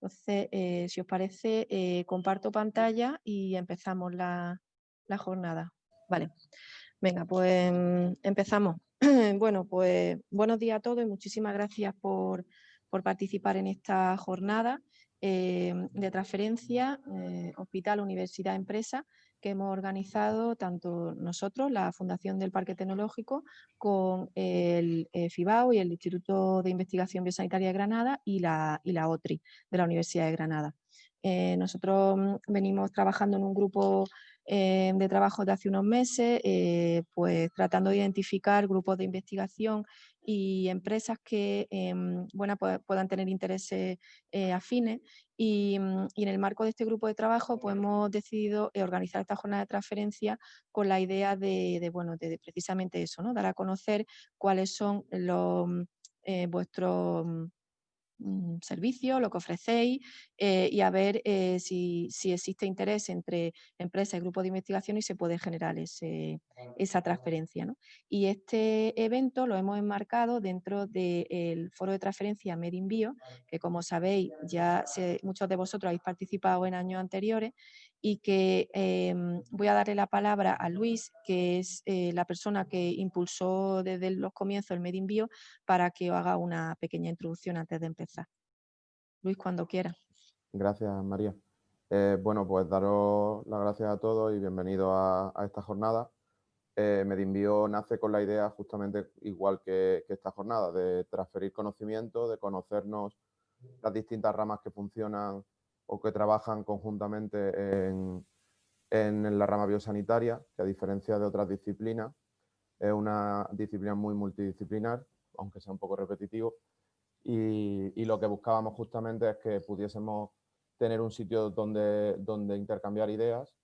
Entonces, eh, si os parece, eh, comparto pantalla y empezamos la, jornada. Vale, venga, pues mm, empezamos. bueno, pues buenos días a todos y muchísimas gracias por, participar en esta jornada eh, de transferencia Hospital, Universidad, Empresa que hemos organizado tanto nosotros, la Fundación del Parque Tecnológico, con el eh, FIBAO y el Instituto de Investigación Biosanitaria de Granada y la, y la OTRI de la Universidad de Granada. Eh, nosotros mm, venimos trabajando en un grupo eh, de trabajo de hace unos meses, pues tratando de identificar grupos de investigación y empresas que em, bueno, puedan tener intereses afines Mm, y, en el marco de este grupo de trabajo pues hemos decidido eh, organizar esta jornada de transferencia con la idea de, bueno, de, precisamente eso, ¿no? dar a conocer cuáles son los, mm, eh, vuestros Mm, servicio, lo que ofrecéis eh, y a ver eh, si, existe interés entre empresas y grupos de investigación y se puede generar ese, esa transferencia. Y este evento lo hemos enmarcado dentro del foro de transferencia Medinbio, que como sabéis ya muchos de vosotros habéis participado en años anteriores y que em, voy a darle la palabra a Luis, que es eh, la persona que impulsó desde los comienzos el Medinbio, para que haga una pequeña introducción antes de empezar. Luis, cuando quiera. Gracias, María. Eh, bueno, pues daros las gracias a todos y bienvenidos a, esta jornada. Eh, Medinbio nace con la idea justamente igual que esta jornada, de transferir conocimiento, de conocernos las distintas ramas que funcionan o que trabajan conjuntamente en, la rama biosanitaria, que a diferencia de otras disciplinas, es una disciplina muy multidisciplinar, aunque sea un poco repetitivo, y, lo que buscábamos justamente es que pudiésemos tener un sitio donde, donde intercambiar ideas,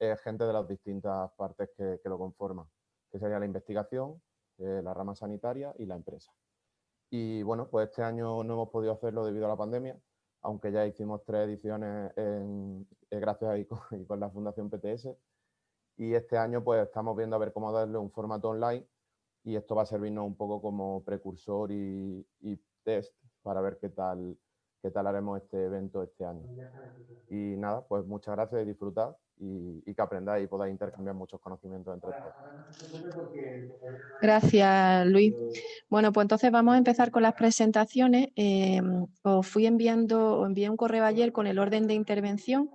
eh, gente de las distintas partes que, lo conforman, que sería la investigación, eh, la rama sanitaria y la empresa. Y bueno, pues este año no hemos podido hacerlo debido a la pandemia, aunque ya hicimos tres ediciones en, eh, gracias a con, con la Fundación PTS. Y este año pues estamos viendo a ver cómo darle un formato online y esto va a servirnos un poco como precursor y, test para ver qué tal, qué tal haremos este evento este año. Y nada, pues muchas gracias y disfrutad y, que aprendáis y podáis intercambiar muchos conocimientos entre todos. Gracias, Luis. Bueno, pues entonces vamos a empezar con las presentaciones. Eh, os fui enviando, os envié un correo ayer con el orden de intervención.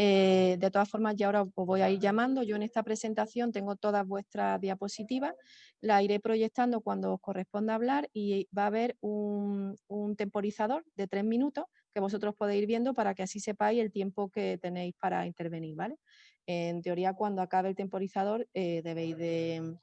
Eh, de todas formas, ya ahora os voy a ir llamando. Yo en esta presentación tengo todas vuestras diapositivas, la iré proyectando cuando os corresponda hablar y va a haber un, un temporizador de tres minutos que vosotros podéis ir viendo para que así sepáis el tiempo que tenéis para intervenir, ¿vale? En teoría, cuando acabe el temporizador, eh, debéis de,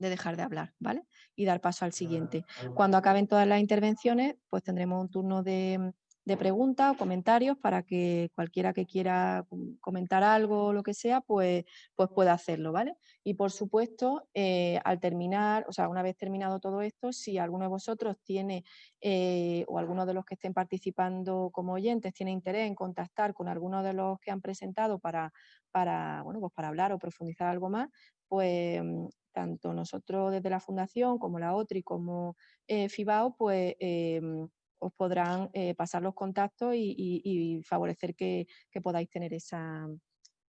dejar de hablar, ¿vale? Y dar paso al siguiente. Cuando acaben todas las intervenciones, pues tendremos un turno de, de preguntas o comentarios para que cualquiera que quiera comentar algo o lo que sea, pues, pues pueda hacerlo, ¿vale? Y por supuesto, eh, al terminar, o sea, una vez terminado todo esto, si alguno de vosotros tiene, eh, o alguno de los que estén participando como oyentes, tiene interés en contactar con alguno de los que han presentado para, para, bueno, pues para hablar o profundizar algo más, pues mm, tanto nosotros desde la Fundación como la OTRI como eh, FIBAO, pues em, os podrán eh, pasar los contactos y, favorecer que, podáis tener esa,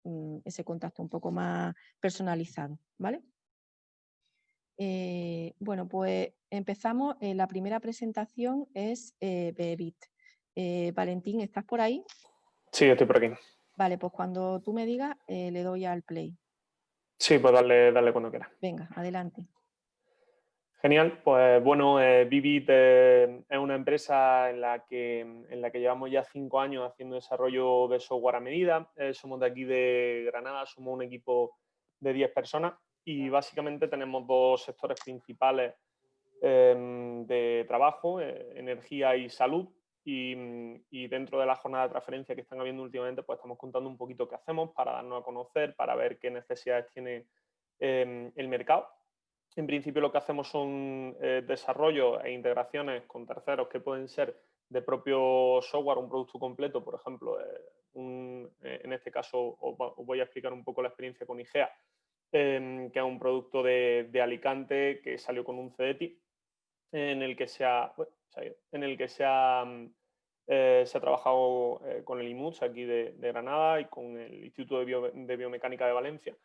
mm, ese contacto un poco más personalizado. ¿vale? Eh, bueno, pues empezamos. Eh, la primera presentación es Bebit. Valentín, ¿estás por ahí? Sí, estoy por aquí. Vale, pues cuando tú me digas, le doy al play. Sí, pues darle, darle cuando quieras. Venga, adelante. Genial, pues bueno, eh, Vivit eh, es una empresa en la, que, en la que llevamos ya cinco años haciendo desarrollo de software a medida. Eh, somos de aquí de Granada, somos un equipo de 10 personas y básicamente tenemos dos sectores principales em, de trabajo, energía y salud. Y, y, dentro de la jornada de transferencia que están habiendo últimamente, pues estamos contando un poquito qué hacemos para darnos a conocer, para ver qué necesidades tiene em, el mercado en principio lo que hacemos son eh, desarrollos e integraciones con terceros que pueden ser de propio software, un producto completo, por ejemplo, eh, eh, en este caso os, voy a explicar un poco la experiencia con IGEA, em, que es un producto de, Alicante que salió con un CDT en el que se ha, trabajado con el IMUS aquí de, Granada y con el Instituto de, Biomecánica de Valencia.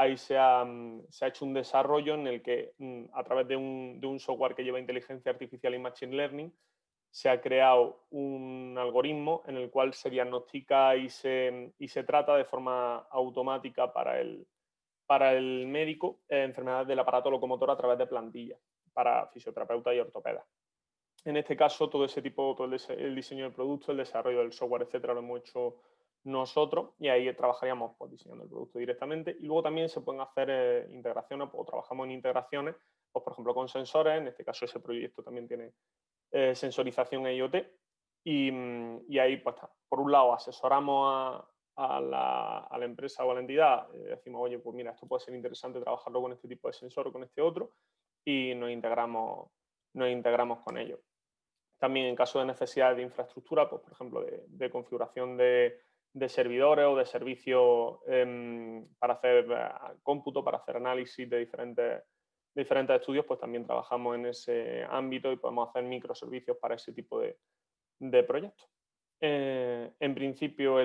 Ahí se ha, mm, se ha, hecho un desarrollo en el que mm, a través de un, de un software que lleva inteligencia artificial y machine learning se ha creado un algoritmo en el cual se diagnostica y se, y se trata de forma automática para el, para el médico eh, enfermedades del aparato locomotor a través de plantillas para fisioterapeutas y ortopedas. En este caso, todo ese tipo, todo el, diseño del producto, el desarrollo del software, etcétera, lo hemos hecho nosotros y ahí trabajaríamos pues, diseñando el producto directamente. Y luego también se pueden hacer eh, integraciones o trabajamos en integraciones, pues, por ejemplo, con sensores. En este caso, ese proyecto también tiene eh, sensorización e IoT. Mm, y, ahí, pues, por un lado, asesoramos a, la, empresa o a la entidad, eh, decimos, oye, pues mira, esto puede ser interesante trabajarlo con este tipo de sensor o con este otro, y nos integramos, nos integramos con ellos. También en caso de necesidad de infraestructura, pues, por ejemplo, de, configuración de, servidores o de servicios em, para hacer eh, cómputo, para hacer análisis de diferentes diferentes estudios, pues también trabajamos en ese ámbito y podemos hacer microservicios para ese tipo de, proyectos. Eh, en principio,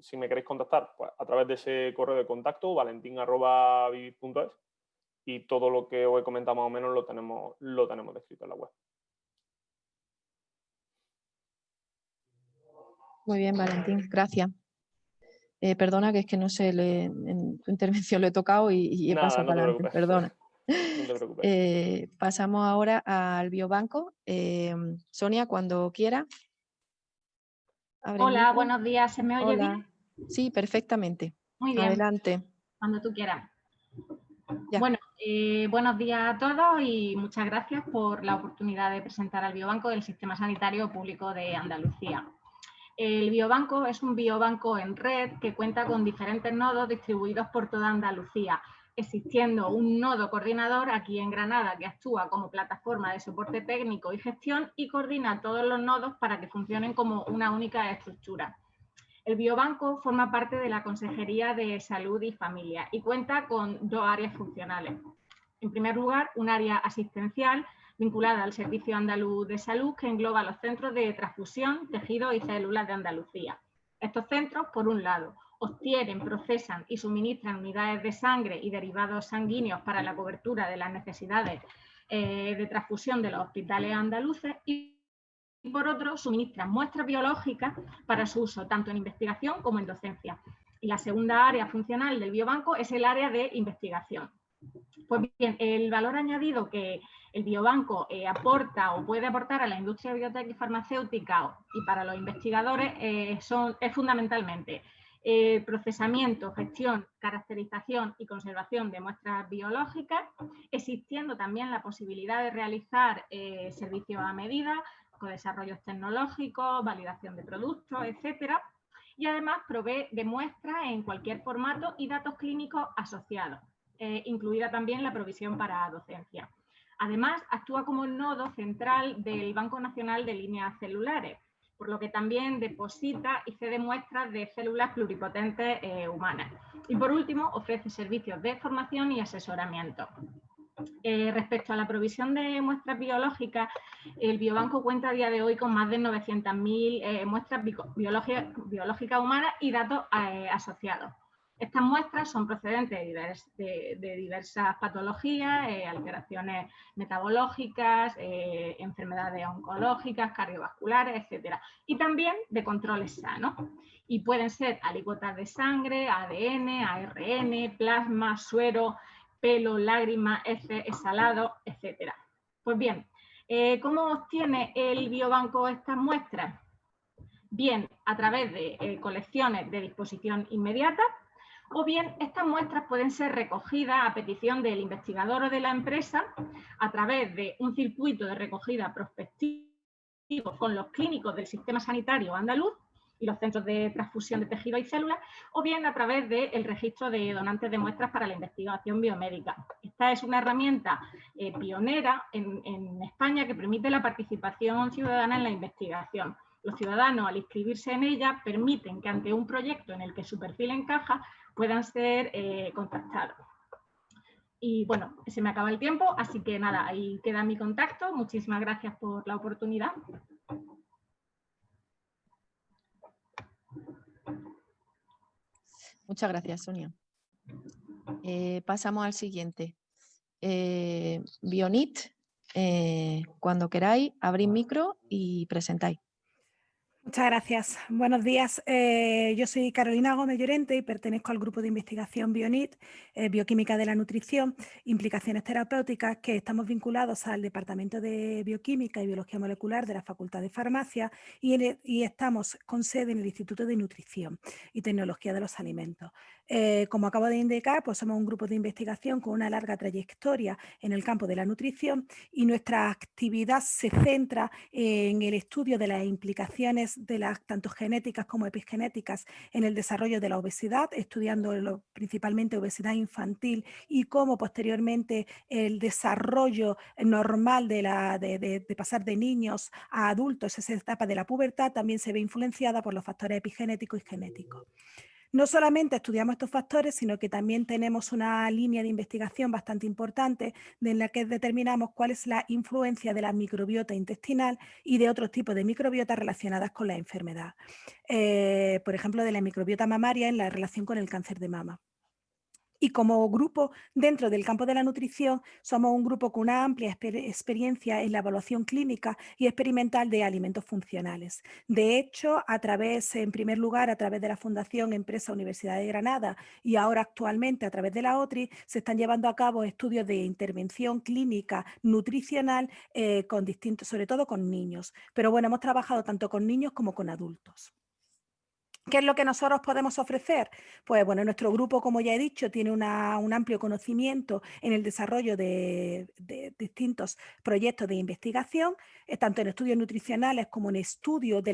si me queréis contactar, pues a través de ese correo de contacto, valentín.vivid.es y todo lo que os he comentado más o menos lo tenemos, lo tenemos descrito en la web. Muy bien, Valentín, gracias. Eh, perdona que es que no sé, en tu intervención lo he tocado y, he pasado para adelante, perdona. Eh, pasamos ahora al biobanco. Eh, Sonia, cuando quiera. Hola, buenos días. ¿Se me oye bien? Sí, perfectamente. Muy bien. Adelante. Cuando tú quieras. Bueno, buenos días a todos y muchas gracias por la oportunidad de presentar al Biobanco del Sistema Sanitario Público de Andalucía. El biobanco es un biobanco en red que cuenta con diferentes nodos distribuidos por toda Andalucía, existiendo un nodo coordinador aquí en Granada que actúa como plataforma de soporte técnico y gestión y coordina todos los nodos para que funcionen como una única estructura. El biobanco forma parte de la Consejería de Salud y Familia y cuenta con dos áreas funcionales. En primer lugar, un área asistencial vinculada al Servicio Andaluz de Salud que engloba los centros de transfusión, tejidos y células de Andalucía. Estos centros, por un lado, obtienen, procesan y suministran unidades de sangre y derivados sanguíneos para la cobertura de las necesidades eh, de transfusión de los hospitales andaluces y por otro suministran muestras biológicas para su uso tanto en investigación como en docencia. Y la segunda área funcional del biobanco es el área de investigación. Pues bien, el valor añadido que el biobanco eh, aporta o puede aportar a la industria biotech y farmacéutica y para los investigadores eh, son, es fundamentalmente eh, procesamiento, gestión, caracterización y conservación de muestras biológicas, existiendo también la posibilidad de realizar servicios a medida, con desarrollos tecnológicos, validación de productos, etcétera, y además provee de muestras en cualquier formato y datos clínicos asociados, incluida también la provisión para docencia. Además, actúa como nodo central del Banco Nacional de Líneas Celulares, por lo que también deposita y cede muestras de células pluripotentes eh, humanas. Y por último, ofrece servicios de formación y asesoramiento. Eh, respecto a la provisión de muestras biológicas, el Biobanco cuenta a día de hoy con más de 900.000 eh, muestras biológicas humanas y datos asociados. Estas muestras son procedentes de, diversas patologías, eh, alteraciones metabológicas, eh, enfermedades oncológicas, cardiovasculares, etc. Y también de controles sanos. Y pueden ser alícuotas de sangre, ADN, ARN, plasma, suero, pelo, lágrima, heces, exhalado, etc. Pues bien, eh, ¿cómo obtiene el biobanco estas muestras? Bien, a través de colecciones de disposición inmediata, o bien estas muestras pueden ser recogidas a petición del investigador o de la empresa a través de un circuito de recogida prospectivo con los clínicos del sistema sanitario andaluz y los centros de transfusión de tejido y células, o bien a través del registro de donantes de muestras para la investigación biomédica. Esta es una herramienta eh, pionera en, en España que permite la participación ciudadana en la investigación. Los ciudadanos, al inscribirse en ella, permiten que ante un proyecto en el que su perfil encaja, puedan ser eh, contactados. Y bueno, se me acaba el tiempo, así que nada, ahí queda mi contacto. Muchísimas gracias por la oportunidad. Muchas gracias, Sonia. Eh, pasamos al siguiente. Eh, Bionit, eh, cuando queráis, abrís micro y presentáis. Muchas gracias. Buenos días. Eh, yo soy Carolina Gómez Llorente y pertenezco al grupo de investigación BioNIT, eh, Bioquímica de la Nutrición, Implicaciones Terapéuticas, que estamos vinculados al Departamento de Bioquímica y Biología Molecular de la Facultad de Farmacia y, estamos con sede en el Instituto de Nutrición y Tecnología de los Alimentos. Eh, como acabo de indicar, pues somos un grupo de investigación con una larga trayectoria en el campo de la nutrición y nuestra actividad se centra en el estudio de las implicaciones de las tanto genéticas como epigenéticas en el desarrollo de la obesidad, estudiando principalmente obesidad infantil y cómo posteriormente el desarrollo normal de, la, de, pasar de niños a adultos, esa etapa de la pubertad, también se ve influenciada por los factores epigenéticos y genéticos. No solamente estudiamos estos factores, sino que también tenemos una línea de investigación bastante importante en la que determinamos cuál es la influencia de la microbiota intestinal y de otros tipos de microbiota relacionadas con la enfermedad. Eh, por ejemplo, de la microbiota mamaria en la relación con el cáncer de mama. Y como grupo dentro del campo de la nutrición, somos un grupo con una amplia experiencia en la evaluación clínica y experimental de alimentos funcionales. De hecho, a través, en primer lugar, a través de la Fundación Empresa Universidad de Granada y ahora actualmente a través de la OTRI, se están llevando a cabo estudios de intervención clínica nutricional eh, con distintos, sobre todo con niños. Pero bueno, hemos trabajado tanto con niños como con adultos. ¿Qué es lo que nosotros podemos ofrecer? Pues bueno, nuestro grupo, como ya he dicho, tiene un amplio conocimiento en el desarrollo de, distintos proyectos de investigación, eh, tanto en estudios nutricionales como en estudios de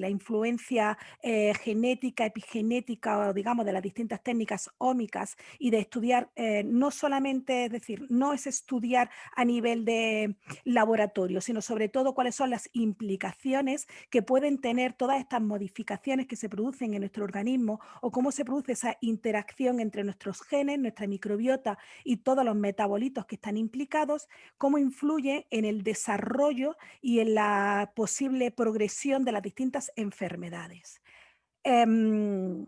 la, influencia eh, genética, epigenética, o digamos, de las distintas técnicas ómicas y de estudiar eh, no solamente, es decir, no es estudiar a nivel de laboratorio, sino sobre todo cuáles son las implicaciones que pueden tener todas estas modificaciones que se producen en nuestro organismo o cómo se produce esa interacción entre nuestros genes, nuestra microbiota y todos los metabolitos que están implicados, cómo influye en el desarrollo y en la posible progresión de las distintas enfermedades. Em,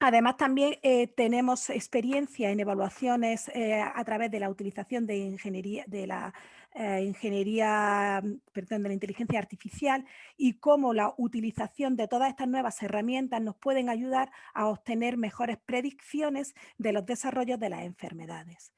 además, también eh, tenemos experiencia en evaluaciones eh, a través de la utilización de ingeniería, de la eh, ingeniería, mm, perdón, de la inteligencia artificial y cómo la utilización de todas estas nuevas herramientas nos pueden ayudar a obtener mejores predicciones de los desarrollos de las enfermedades.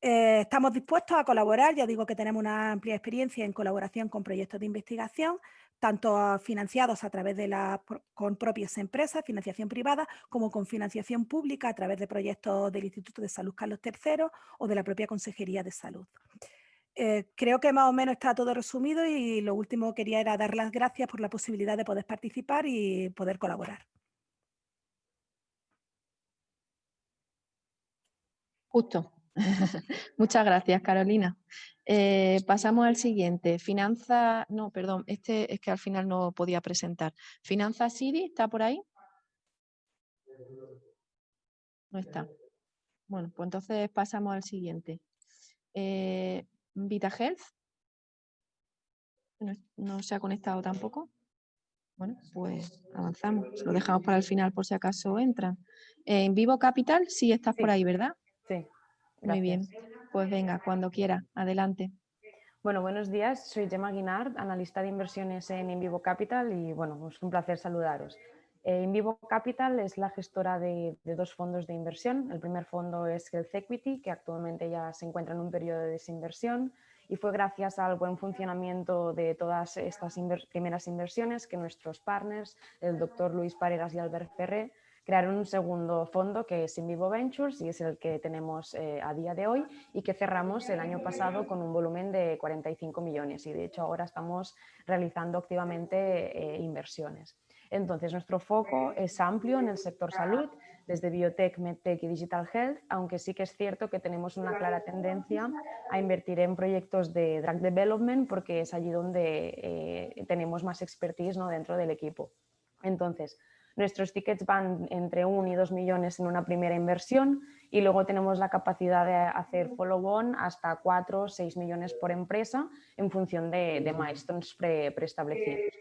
Eh, estamos dispuestos a colaborar, ya digo que tenemos una amplia experiencia en colaboración con proyectos de investigación, tanto financiados a través de la, con propias empresas, financiación privada, como con financiación pública a través de proyectos del Instituto de Salud Carlos III o de la propia Consejería de Salud. Eh, creo que más o menos está todo resumido y lo último quería era dar las gracias por la posibilidad de poder participar y poder colaborar. Justo. Muchas gracias, Carolina. Eh, pasamos al siguiente. Finanza, no, perdón, este es que al final no podía presentar. Finanza City, ¿está por ahí? No está. Bueno, pues entonces pasamos al siguiente. Eh, VitaHealth. No, no se ha conectado tampoco. Bueno, pues avanzamos. Lo dejamos para el final por si acaso entran. En Vivo Capital, sí estás por ahí, ¿verdad? Sí. Muy bien. Pues venga, cuando quiera. Adelante. Bueno, buenos días. Soy Gemma Guinard, analista de inversiones en Invivo Capital y bueno, es un placer saludaros. Eh, Invivo Capital es la gestora de, dos fondos de inversión. El primer fondo es Health Equity, que actualmente ya se encuentra en un periodo de desinversión y fue gracias al buen funcionamiento de todas estas primeras inversiones que nuestros partners, el doctor Luis Pareras y Albert Ferré, crearon un segundo fondo que es Invivo Ventures y es el que tenemos eh, a día de hoy y que cerramos el año pasado con un volumen de 45 millones y de hecho ahora estamos realizando activamente eh, inversiones. Entonces, nuestro foco es amplio en el sector salud, desde biotech, medtech y digital health, aunque sí que es cierto que tenemos una clara tendencia a invertir en proyectos de drug development porque es allí donde eh, tenemos más expertise dentro del equipo. Entonces, nuestros tickets van entre 1 y 2 millones en una primera inversión y luego tenemos la capacidad de hacer follow-on hasta 4 o 6 millones por empresa en función de, milestones preestablecidos.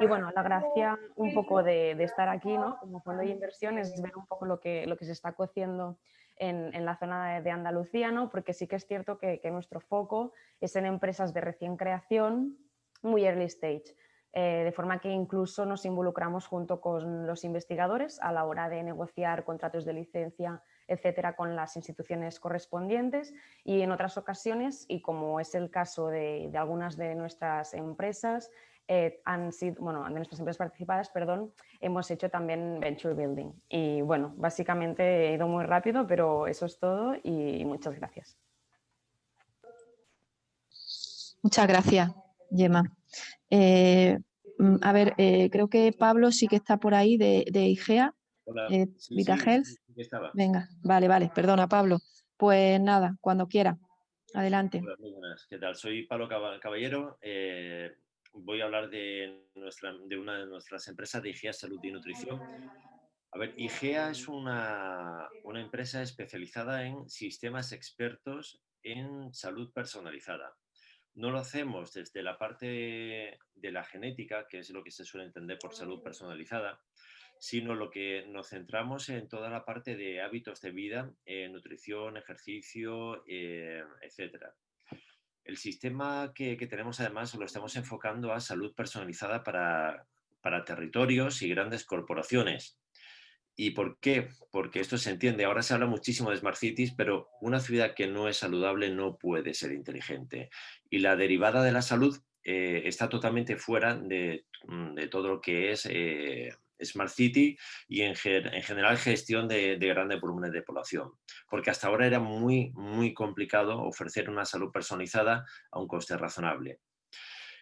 Y bueno, la gracia un poco de, estar aquí ¿no? como fondo de inversión es ver un poco lo que, lo que se está cociendo en, en la zona de, Andalucía, ¿no? porque sí que es cierto que, nuestro foco es en empresas de recién creación, muy early stage. Eh, de forma que incluso nos involucramos junto con los investigadores a la hora de negociar contratos de licencia, etcétera, con las instituciones correspondientes y en otras ocasiones, y como es el caso de, algunas de nuestras empresas, eh, han sido, bueno, de nuestras empresas participadas, perdón, hemos hecho también venture building. Y bueno, básicamente he ido muy rápido, pero eso es todo y muchas gracias. Muchas gracias, Gemma. Eh, mm, a ver, eh, creo que Pablo sí que está por ahí de, IGEA. Hola. Eh, Venga, vale, vale, perdona Pablo. Pues nada, cuando quiera. Adelante. Hola, muy buenas. ¿Qué tal? Soy Pablo Caballero. Voy a hablar de, una de nuestras empresas de IGEA Salud y Nutrición. A ver, IGEA es una, empresa especializada en sistemas expertos en salud personalizada no lo hacemos desde la parte de la genética, que es lo que se suele entender por salud personalizada, sino lo que nos centramos en toda la parte de hábitos de vida, eh, nutrición, ejercicio, eh, etc. El sistema que, tenemos además lo estamos enfocando a salud personalizada para, para territorios y grandes corporaciones. ¿Y por qué? Porque esto se entiende. Ahora se habla muchísimo de Smart Cities, pero una ciudad que no es saludable no puede ser inteligente. Y la derivada de la salud eh, está totalmente fuera de, mm, todo lo que es eh, Smart City y en, general gestión de, de, grandes volúmenes de población. Porque hasta ahora era muy, muy complicado ofrecer una salud personalizada a un coste razonable.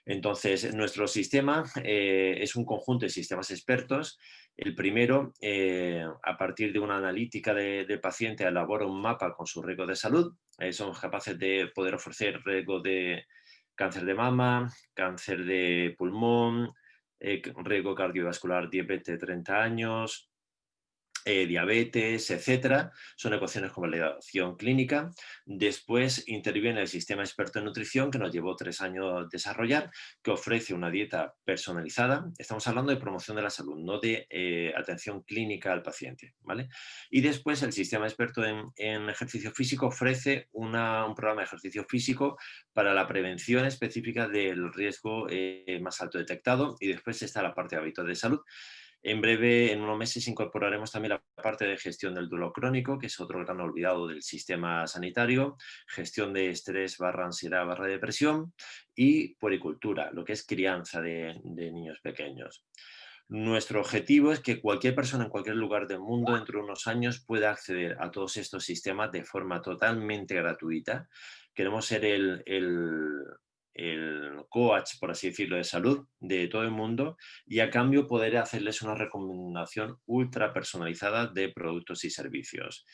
Entonces, nuestro sistema eh, es un conjunto de sistemas expertos. El primero, eh, a partir de una analítica del paciente, elabora un mapa con su riesgo de salud. Eh, somos capaces de poder ofrecer riesgo de cáncer de mama, cáncer de pulmón, riesgo cardiovascular, diabetes de 30 años, eh, diabetes, etcétera, son ecuaciones con validación clínica. Después interviene el sistema experto en nutrición que nos llevó tres años desarrollar, que ofrece una dieta personalizada. Estamos hablando de promoción de la salud, no de eh, atención clínica al paciente. ¿vale? Y después el sistema experto en, ejercicio físico ofrece un programa de ejercicio físico para la prevención específica del riesgo eh, más alto detectado. Y después está la parte de hábitos de salud, en breve, en unos meses, incorporaremos también la parte de gestión del duelo crónico, que es otro gran olvidado del sistema sanitario, gestión de estrés barra ansiedad barra depresión y puericultura, lo que es crianza de, niños pequeños. Nuestro objetivo es que cualquier persona en cualquier lugar del mundo dentro de unos años pueda acceder a todos estos sistemas de forma totalmente gratuita. Queremos ser el, el coach, por así decirlo, de salud de todo el mundo y a cambio poder hacerles una recomendación ultra personalizada de productos y servicios.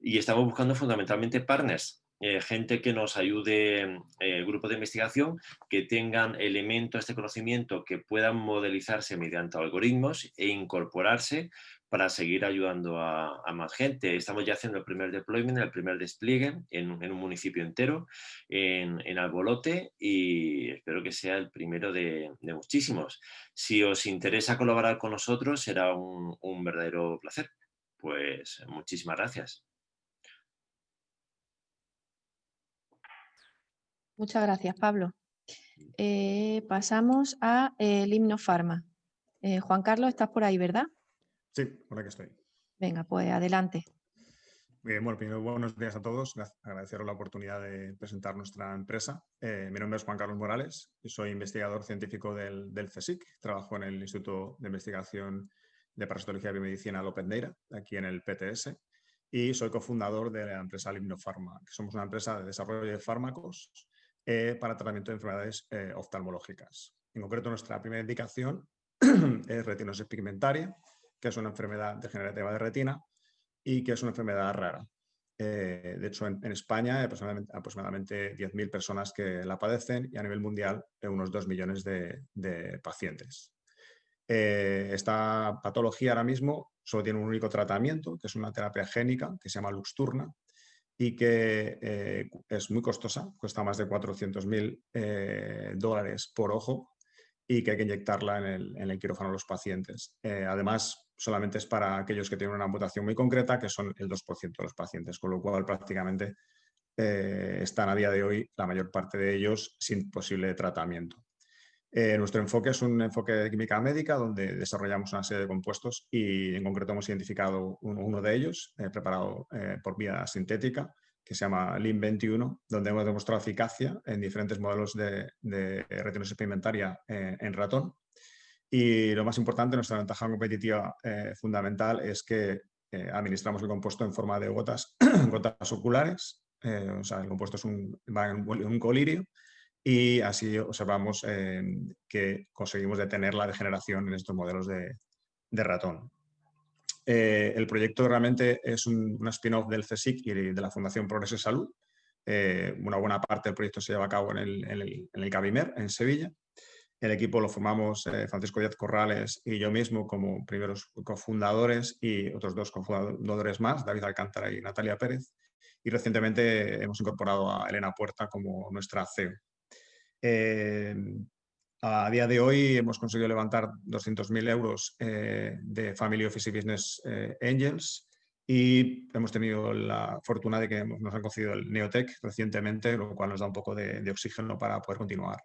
Y estamos buscando fundamentalmente partners, eh, gente que nos ayude, eh, grupo de investigación, que tengan elementos de conocimiento que puedan modelizarse mediante algoritmos e incorporarse para seguir ayudando a, más gente. Estamos ya haciendo el primer deployment, el primer despliegue en, un municipio entero, en, Albolote, y espero que sea el primero de, muchísimos. Si os interesa colaborar con nosotros, será un, verdadero placer. Pues muchísimas gracias. Muchas gracias, Pablo. Eh, pasamos a eh, el himno Pharma. Eh, Juan Carlos, estás por ahí, ¿verdad? Sí, por aquí estoy. Venga, pues adelante. Bien, bueno, primero buenos días a todos. Agradeceros la oportunidad de presentar nuestra empresa. Eh, mi nombre es Juan Carlos Morales y soy investigador científico del, del CSIC. Trabajo en el Instituto de Investigación de Parasitología y Biomedicina Lopendeira, aquí en el PTS. Y soy cofundador de la empresa Limnofarma, que somos una empresa de desarrollo de fármacos eh, para tratamiento de enfermedades eh, oftalmológicas. En concreto, nuestra primera indicación es retinosis pigmentaria, que es una enfermedad degenerativa de retina y que es una enfermedad rara. Eh, de hecho, en, España hay aproximadamente, aproximadamente 10.000 personas que la padecen y a nivel mundial unos 2 millones de, pacientes. Eh, esta patología ahora mismo solo tiene un único tratamiento, que es una terapia génica que se llama Luxturna y que eh, es muy costosa, cuesta más de 400.000 dólares por ojo y que hay que inyectarla en el, en el quirófano a los pacientes. Eh, además, solamente es para aquellos que tienen una mutación muy concreta, que son el 2% de los pacientes, con lo cual prácticamente eh, están a día de hoy la mayor parte de ellos sin posible tratamiento. Eh, nuestro enfoque es un enfoque de química médica donde desarrollamos una serie de compuestos y en concreto hemos identificado uno, de ellos preparado por vía sintética que se llama LIM21, donde hemos demostrado eficacia en diferentes modelos de, de retinosis pigmentaria en, en, ratón. Y lo más importante, nuestra ventaja competitiva eh, fundamental es que eh, administramos el compuesto en forma de gotas, gotas oculares, eh, o sea, el compuesto es un, va en un colirio y así observamos que conseguimos detener la degeneración en estos modelos de, de ratón. Eh, el proyecto realmente es un, spin-off del CSIC y de la Fundación Progreso Salud. Eh, una buena parte del proyecto se lleva a cabo en el, en en Cabimer, en Sevilla. El equipo lo formamos eh, Francisco Díaz Corrales y yo mismo como primeros cofundadores y otros dos cofundadores más, David Alcántara y Natalia Pérez. Y recientemente hemos incorporado a Elena Puerta como nuestra CEO. A día de hoy hemos conseguido levantar 200.000 euros eh, de Family Office y Business eh, Angels y hemos tenido la fortuna de que nos han concedido el Neotech recientemente, lo cual nos da un poco de, oxígeno para poder continuar.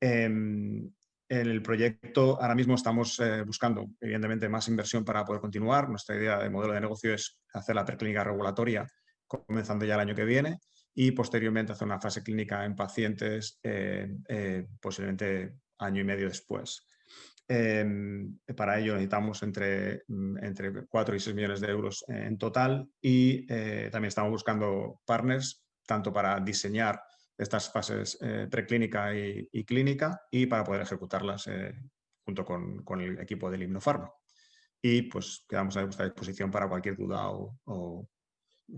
En el proyecto ahora mismo estamos eh, buscando, evidentemente, más inversión para poder continuar. Nuestra idea de modelo de negocio es hacer la preclínica regulatoria comenzando ya el año que viene y posteriormente hacer una fase clínica en pacientes eh, eh, posiblemente año y medio después. Em, para ello necesitamos entre, mm, entre 4 y 6 millones de euros en total y eh, también estamos buscando partners tanto para diseñar estas fases preclínica y, clínica y para poder ejecutarlas junto con, con, el equipo del Himnofarma. Y pues quedamos a vuestra disposición para cualquier duda o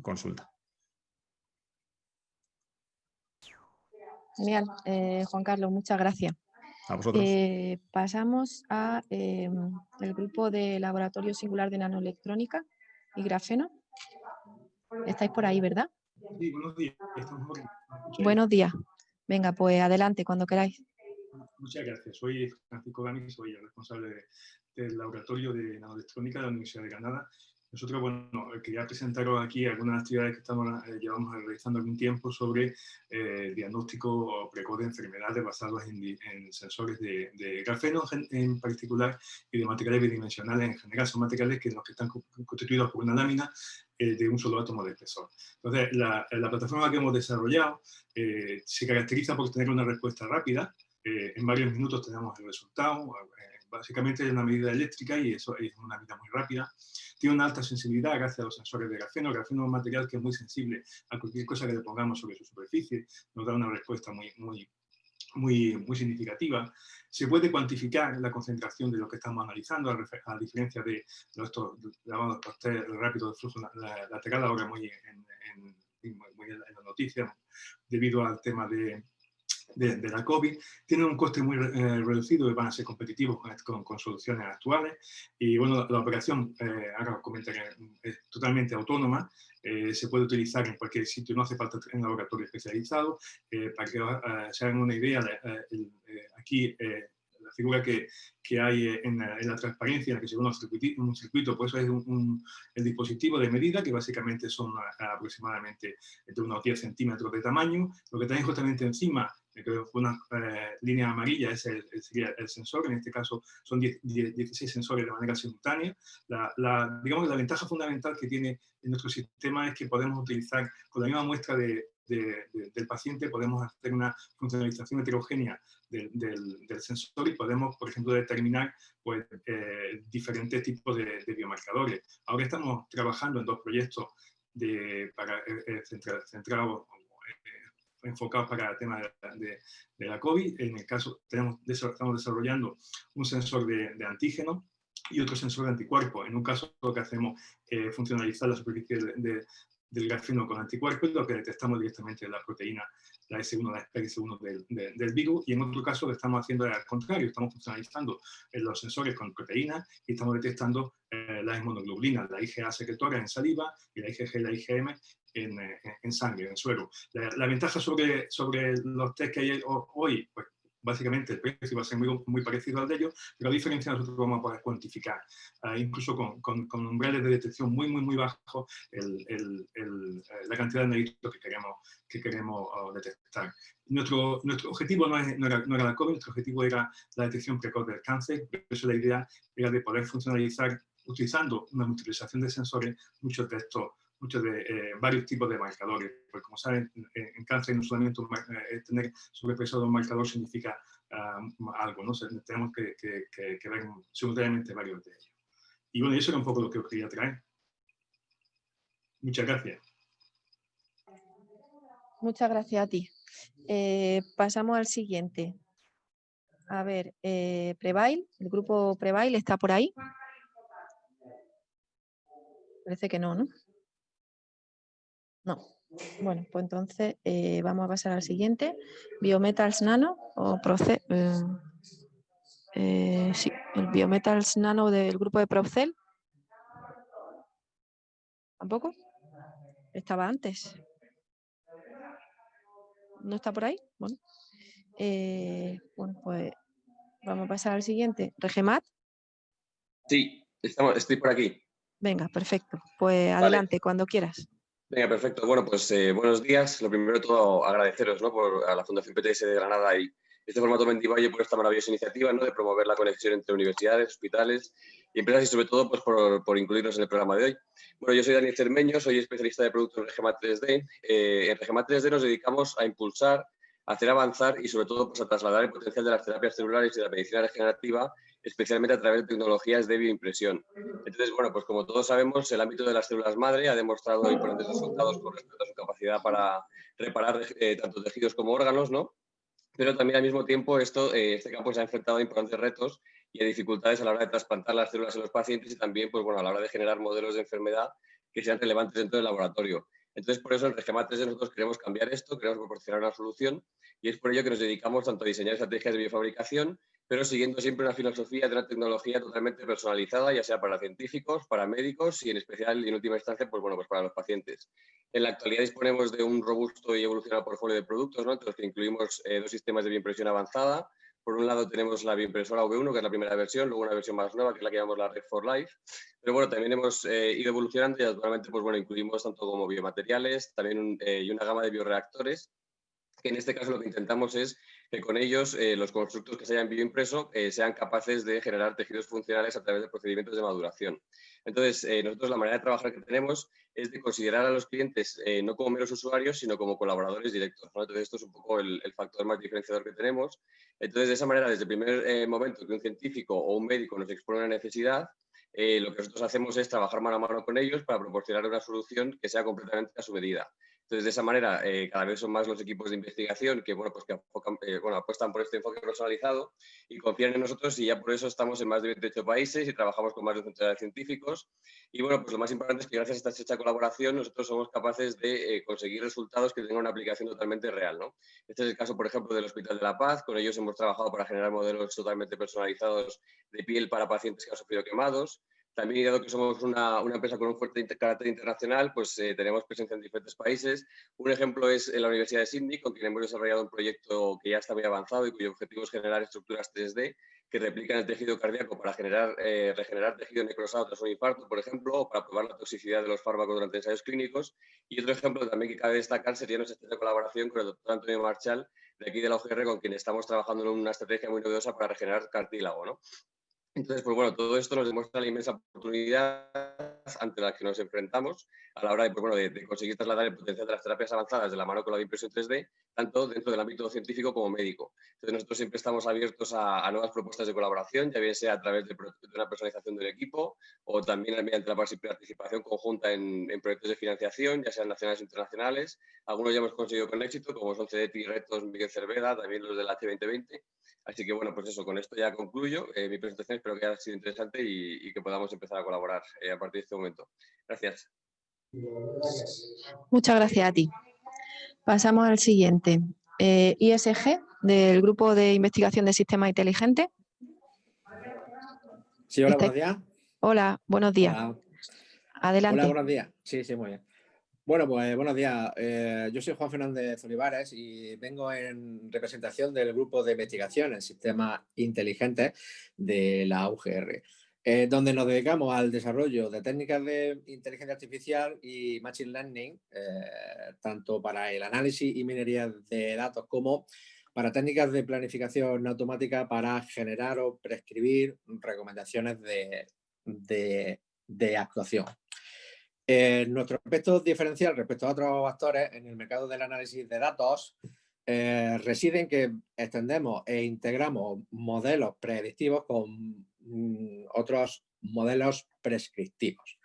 consulta. Genial, eh, Juan Carlos, muchas gracias. A vosotros. Eh, pasamos al em, grupo de Laboratorio Singular de Nanoelectrónica y Grafeno. Estáis por ahí, ¿verdad? Sí, buenos días. Buenos días. Venga, pues adelante, cuando queráis. Muchas gracias. Soy Francisco Gani, soy el responsable del Laboratorio de Nanoelectrónica de la Universidad de Granada nosotros, bueno, quería presentaros aquí algunas actividades que estamos, eh, llevamos realizando algún tiempo sobre eh, diagnóstico precoz de enfermedades basadas en, sensores de, de grafeno en, particular y de materiales bidimensionales en general. Son materiales que, los que están constituidos por una lámina eh, de un solo átomo de espesor. Entonces, la, la plataforma que hemos desarrollado eh, se caracteriza por tener una respuesta rápida. en varios minutos tenemos el resultado. básicamente es una medida eléctrica y eso es una medida muy rápida tiene una alta sensibilidad gracias a los sensores de grafeno. El grafeno es un material que es muy sensible a cualquier cosa que le pongamos sobre su superficie. Nos da una respuesta muy, muy, muy, muy significativa. Se puede cuantificar la concentración de lo que estamos analizando, a, diferencia de los llamados test rápidos de flujo lateral, ahora muy en, en, muy en la noticia, debido al tema de, de, la COVID, tienen un coste muy eh, reducido y van a ser competitivos con, soluciones actuales. Y bueno, la, operación, eh, ahora os comentaré, es totalmente autónoma, eh, se puede utilizar en cualquier sitio, no hace falta un laboratorio especializado. para que se hagan una idea, aquí la figura que, que hay en la, en la, transparencia, en la que se ve un un circuito pues eso es un, el dispositivo de medida, que básicamente son aproximadamente entre unos 10 centímetros de tamaño. Lo que tenéis justamente encima una eh, línea amarilla es el, sería el sensor, en este caso son 16 sensores de manera simultánea. La, la, digamos la ventaja fundamental que tiene en nuestro sistema es que podemos utilizar con la misma muestra de, del paciente, podemos hacer una funcionalización heterogénea del, del, sensor y podemos, por ejemplo, determinar pues, eh, diferentes tipos de, biomarcadores. Ahora estamos trabajando en dos proyectos de, para, eh, centrados enfocados para el tema de, de, la COVID. En el caso, tenemos, estamos desarrollando un sensor de, de antígeno y otro sensor de anticuerpo. En un caso lo que hacemos es funcionalizar la superficie de, del grafeno con anticuerpos, lo que detectamos directamente la proteína, la S1, la S1 del, del, virus, y en otro caso lo estamos haciendo al contrario, estamos funcionalizando los sensores con proteínas y estamos detectando eh, las hemonoglobulinas, la IgA secretora en saliva y la IgG y la IgM en, en, sangre, en suero. La, ventaja sobre, sobre los test que hay hoy, pues básicamente el precio va a ser muy, muy parecido al de ellos, pero a diferencia nosotros vamos a poder cuantificar, ah, incluso con, con, umbrales de detección muy, muy, muy bajos, el, el, eh, la cantidad de negritos que queremos, que queremos ah, detectar. Nuestro, nuestro objetivo no, era, no, era, la COVID, nuestro objetivo era la detección precoz del cáncer, por eso la idea era de poder funcionalizar utilizando una multiplicación de sensores muchos de estos muchos de eh, varios tipos de marcadores. Porque como saben, en, cáncer no solamente eh, tener sobrepeso un marcador significa ah, algo, ¿no? tenemos que, ver simultáneamente varios de ellos. Y bueno, eso era un poco lo que os quería traer. Muchas gracias. Muchas gracias a ti. Eh, pasamos al siguiente. A ver, Prevail, el grupo Prevail está por ahí. Parece que no, ¿no? No. Bueno, pues entonces eh, vamos a pasar al siguiente. Biometals Nano o Proce eh, eh, sí, el Biometals Nano del grupo de Procel. ¿Tampoco? Estaba antes. ¿No está por ahí? Bueno, bueno pues vamos a pasar al siguiente. ¿Regemat? Sí, estamos, estoy por aquí. Venga, perfecto. Pues adelante, cuando quieras. Venga, perfecto. Bueno, pues eh, buenos días. Lo primero de todo, agradeceros ¿no? por, a la Fundación PTS de Granada y este formato Mentivalle por esta maravillosa iniciativa ¿no? de promover la conexión entre universidades, hospitales y empresas y sobre todo pues, por, por, incluirnos en el programa de hoy. Bueno, yo soy Daniel Cermeño, soy especialista de productos en Regema 3D. Eh, en Regema 3D nos dedicamos a impulsar, a hacer avanzar y sobre todo pues, a trasladar el potencial de las terapias celulares y de la medicina regenerativa especialmente a través de tecnologías de bioimpresión. Entonces, bueno, pues como todos sabemos, el ámbito de las células madre ha demostrado importantes resultados con respecto a su capacidad para reparar eh, tanto tejidos como órganos, ¿no? Pero también al mismo tiempo esto, eh, este campo se ha enfrentado a importantes retos y a dificultades a la hora de trasplantar las células en los pacientes y también pues, bueno, a la hora de generar modelos de enfermedad que sean relevantes dentro del laboratorio. Entonces, por eso en Regema 3 nosotros queremos cambiar esto, queremos proporcionar una solución y es por ello que nos dedicamos tanto a diseñar estrategias de biofabricación pero siguiendo siempre una filosofía de una tecnología totalmente personalizada, ya sea para científicos, para médicos y en especial y en última instancia pues, bueno, pues para los pacientes. En la actualidad disponemos de un robusto y evolucionado portfolio de productos, ¿no? entre los que incluimos eh, dos sistemas de bioimpresión avanzada. Por un lado tenemos la bioimpresora V1, que es la primera versión, luego una versión más nueva, que es la que llamamos la Red for Life. Pero bueno, también hemos eh, ido evolucionando y actualmente pues, bueno, incluimos tanto como biomateriales también eh, y una gama de bioreactores que en este caso lo que intentamos es que con ellos eh, los constructos que se hayan bioimpreso eh, sean capaces de generar tejidos funcionales a través de procedimientos de maduración. Entonces, eh, nosotros la manera de trabajar que tenemos es de considerar a los clientes no como meros usuarios, sino como colaboradores directos. Entonces, esto es un poco el, el, factor más diferenciador que tenemos. Entonces, de esa manera, desde el primer momento que un científico o un médico nos expone una necesidad, lo que nosotros hacemos es trabajar mano a mano con ellos para proporcionar una solución que sea completamente a su medida. Entonces, de esa manera, eh, cada vez son más los equipos de investigación que, bueno, pues que eh, apuestan por este enfoque personalizado y confían en nosotros y ya por eso estamos en más de 28 países y trabajamos con más de 100 científicos. Y bueno, pues lo más importante es que gracias a esta estrecha colaboración nosotros somos capaces de eh, conseguir resultados que tengan una aplicación totalmente real. ¿no? Este es el caso, por ejemplo, del Hospital de la Paz. Con ellos hemos trabajado para generar modelos totalmente personalizados de piel para pacientes que han sufrido quemados. También, dado que somos una, una empresa con un fuerte carácter internacional, pues eh, tenemos presencia en diferentes países. Un ejemplo es en la Universidad de Sydney, con quien hemos desarrollado un proyecto que ya está muy avanzado y cuyo objetivo es generar estructuras 3D que replican el tejido cardíaco para generar, eh, regenerar tejido necrosado tras un infarto, por ejemplo, o para probar la toxicidad de los fármacos durante ensayos clínicos. Y otro ejemplo también que cabe destacar sería nuestra colaboración con el doctor Antonio Marchal, de aquí de la UGR, con quien estamos trabajando en una estrategia muy novedosa para regenerar cartílago. ¿no? Entonces, pues bueno, todo esto nos demuestra la inmensa oportunidad ante la que nos enfrentamos a la hora de, pues bueno, de, conseguir trasladar el potencial de las terapias avanzadas de la mano con la impresión 3D, tanto dentro del ámbito científico como médico. Entonces, nosotros siempre estamos abiertos a, nuevas propuestas de colaboración, ya bien sea a través de, una personalización del equipo o también mediante la participación conjunta en, proyectos de financiación, ya sean nacionales o internacionales. Algunos ya hemos conseguido con éxito, como son CDT, Retos, Miguel Cerveda, también los del H2020. Así que bueno, pues eso, con esto ya concluyo eh, mi presentación. Espero que haya sido interesante y, que podamos empezar a colaborar eh, a partir de este momento. Gracias. Muchas gracias a ti. Pasamos al siguiente. Eh, ISG, del Grupo de Investigación de Sistemas Inteligentes. Sí, hola, buenos días. Hola, buenos días. Adelante. Hola, buenos días. Sí, sí, muy bien. Bueno, pues buenos días. Eh, yo soy Juan Fernández Olivares y vengo en representación del grupo de investigación en sistemas inteligentes de la UGR, eh, donde nos dedicamos al desarrollo de técnicas de inteligencia artificial y machine learning, eh, tanto para el análisis y minería de datos como para técnicas de planificación automática para generar o prescribir recomendaciones de, actuación. Eh, nuestro aspecto diferencial respecto a otros actores en el mercado del análisis de datos eh, reside en que extendemos e integramos modelos predictivos con mm, otros modelos prescriptivos.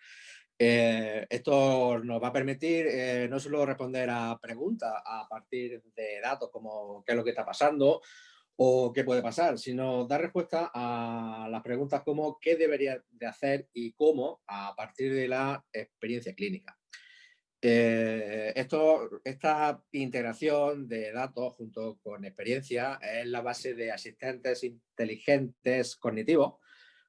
Eh, esto nos va a permitir eh, no solo responder a preguntas a partir de datos como qué es lo que está pasando o qué puede pasar, sino dar respuesta a las preguntas como qué debería de hacer y cómo a partir de la experiencia clínica. Eh, esto, esta integración de datos junto con experiencia es la base de asistentes inteligentes cognitivos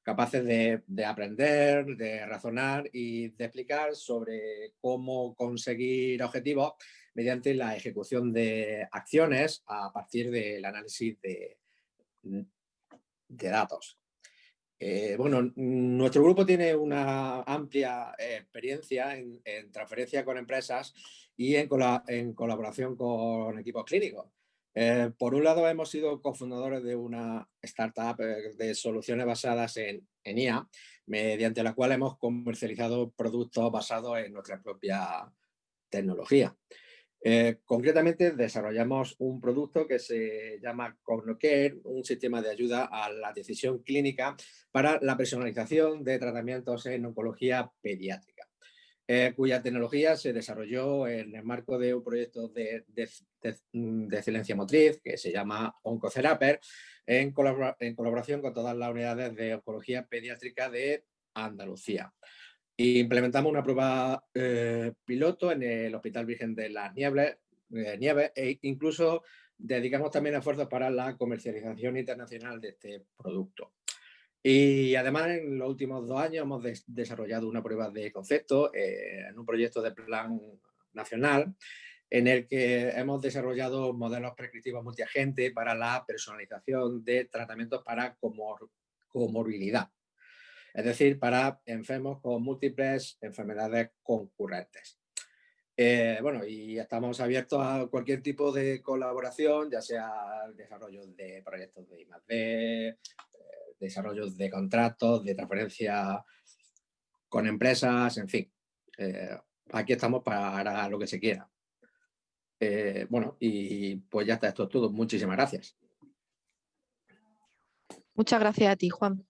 capaces de, aprender, de razonar y de explicar sobre cómo conseguir objetivos mediante la ejecución de acciones a partir del análisis de, datos. Eh, bueno, nuestro grupo tiene una amplia experiencia en, transferencia con empresas y en, colaboración con equipos clínicos. Eh, por un lado, hemos sido cofundadores de una startup eh, de soluciones basadas en, IA, mediante la cual hemos comercializado productos basados en nuestra propia tecnología. Eh, concretamente, desarrollamos un producto que se llama CognoCare, un sistema de ayuda a la decisión clínica para la personalización de tratamientos en oncología pediátrica. Eh, cuya tecnología se desarrolló en el marco de un proyecto de, de, excelencia motriz que se llama Oncoceraper, en, en, colaboración con todas las unidades de oncología pediátrica de Andalucía. Implementamos una prueba eh, piloto en el Hospital Virgen de las Nieves, eh, Nieves e incluso dedicamos también esfuerzos para la comercialización internacional de este producto. Y además en los últimos dos años hemos desarrollado una prueba de concepto eh, en un proyecto de plan nacional en el que hemos desarrollado modelos prescriptivos multiagente para la personalización de tratamientos para comor comorbilidad, es decir, para enfermos con múltiples enfermedades concurrentes. Eh, bueno, y estamos abiertos a cualquier tipo de colaboración, ya sea desarrollo de proyectos de I+.D., desarrollo de contratos, de transferencia con empresas, en fin. Eh, aquí estamos para lo que se quiera. Eh, bueno, y pues ya está, esto es todo. Muchísimas gracias. Muchas gracias a ti, Juan.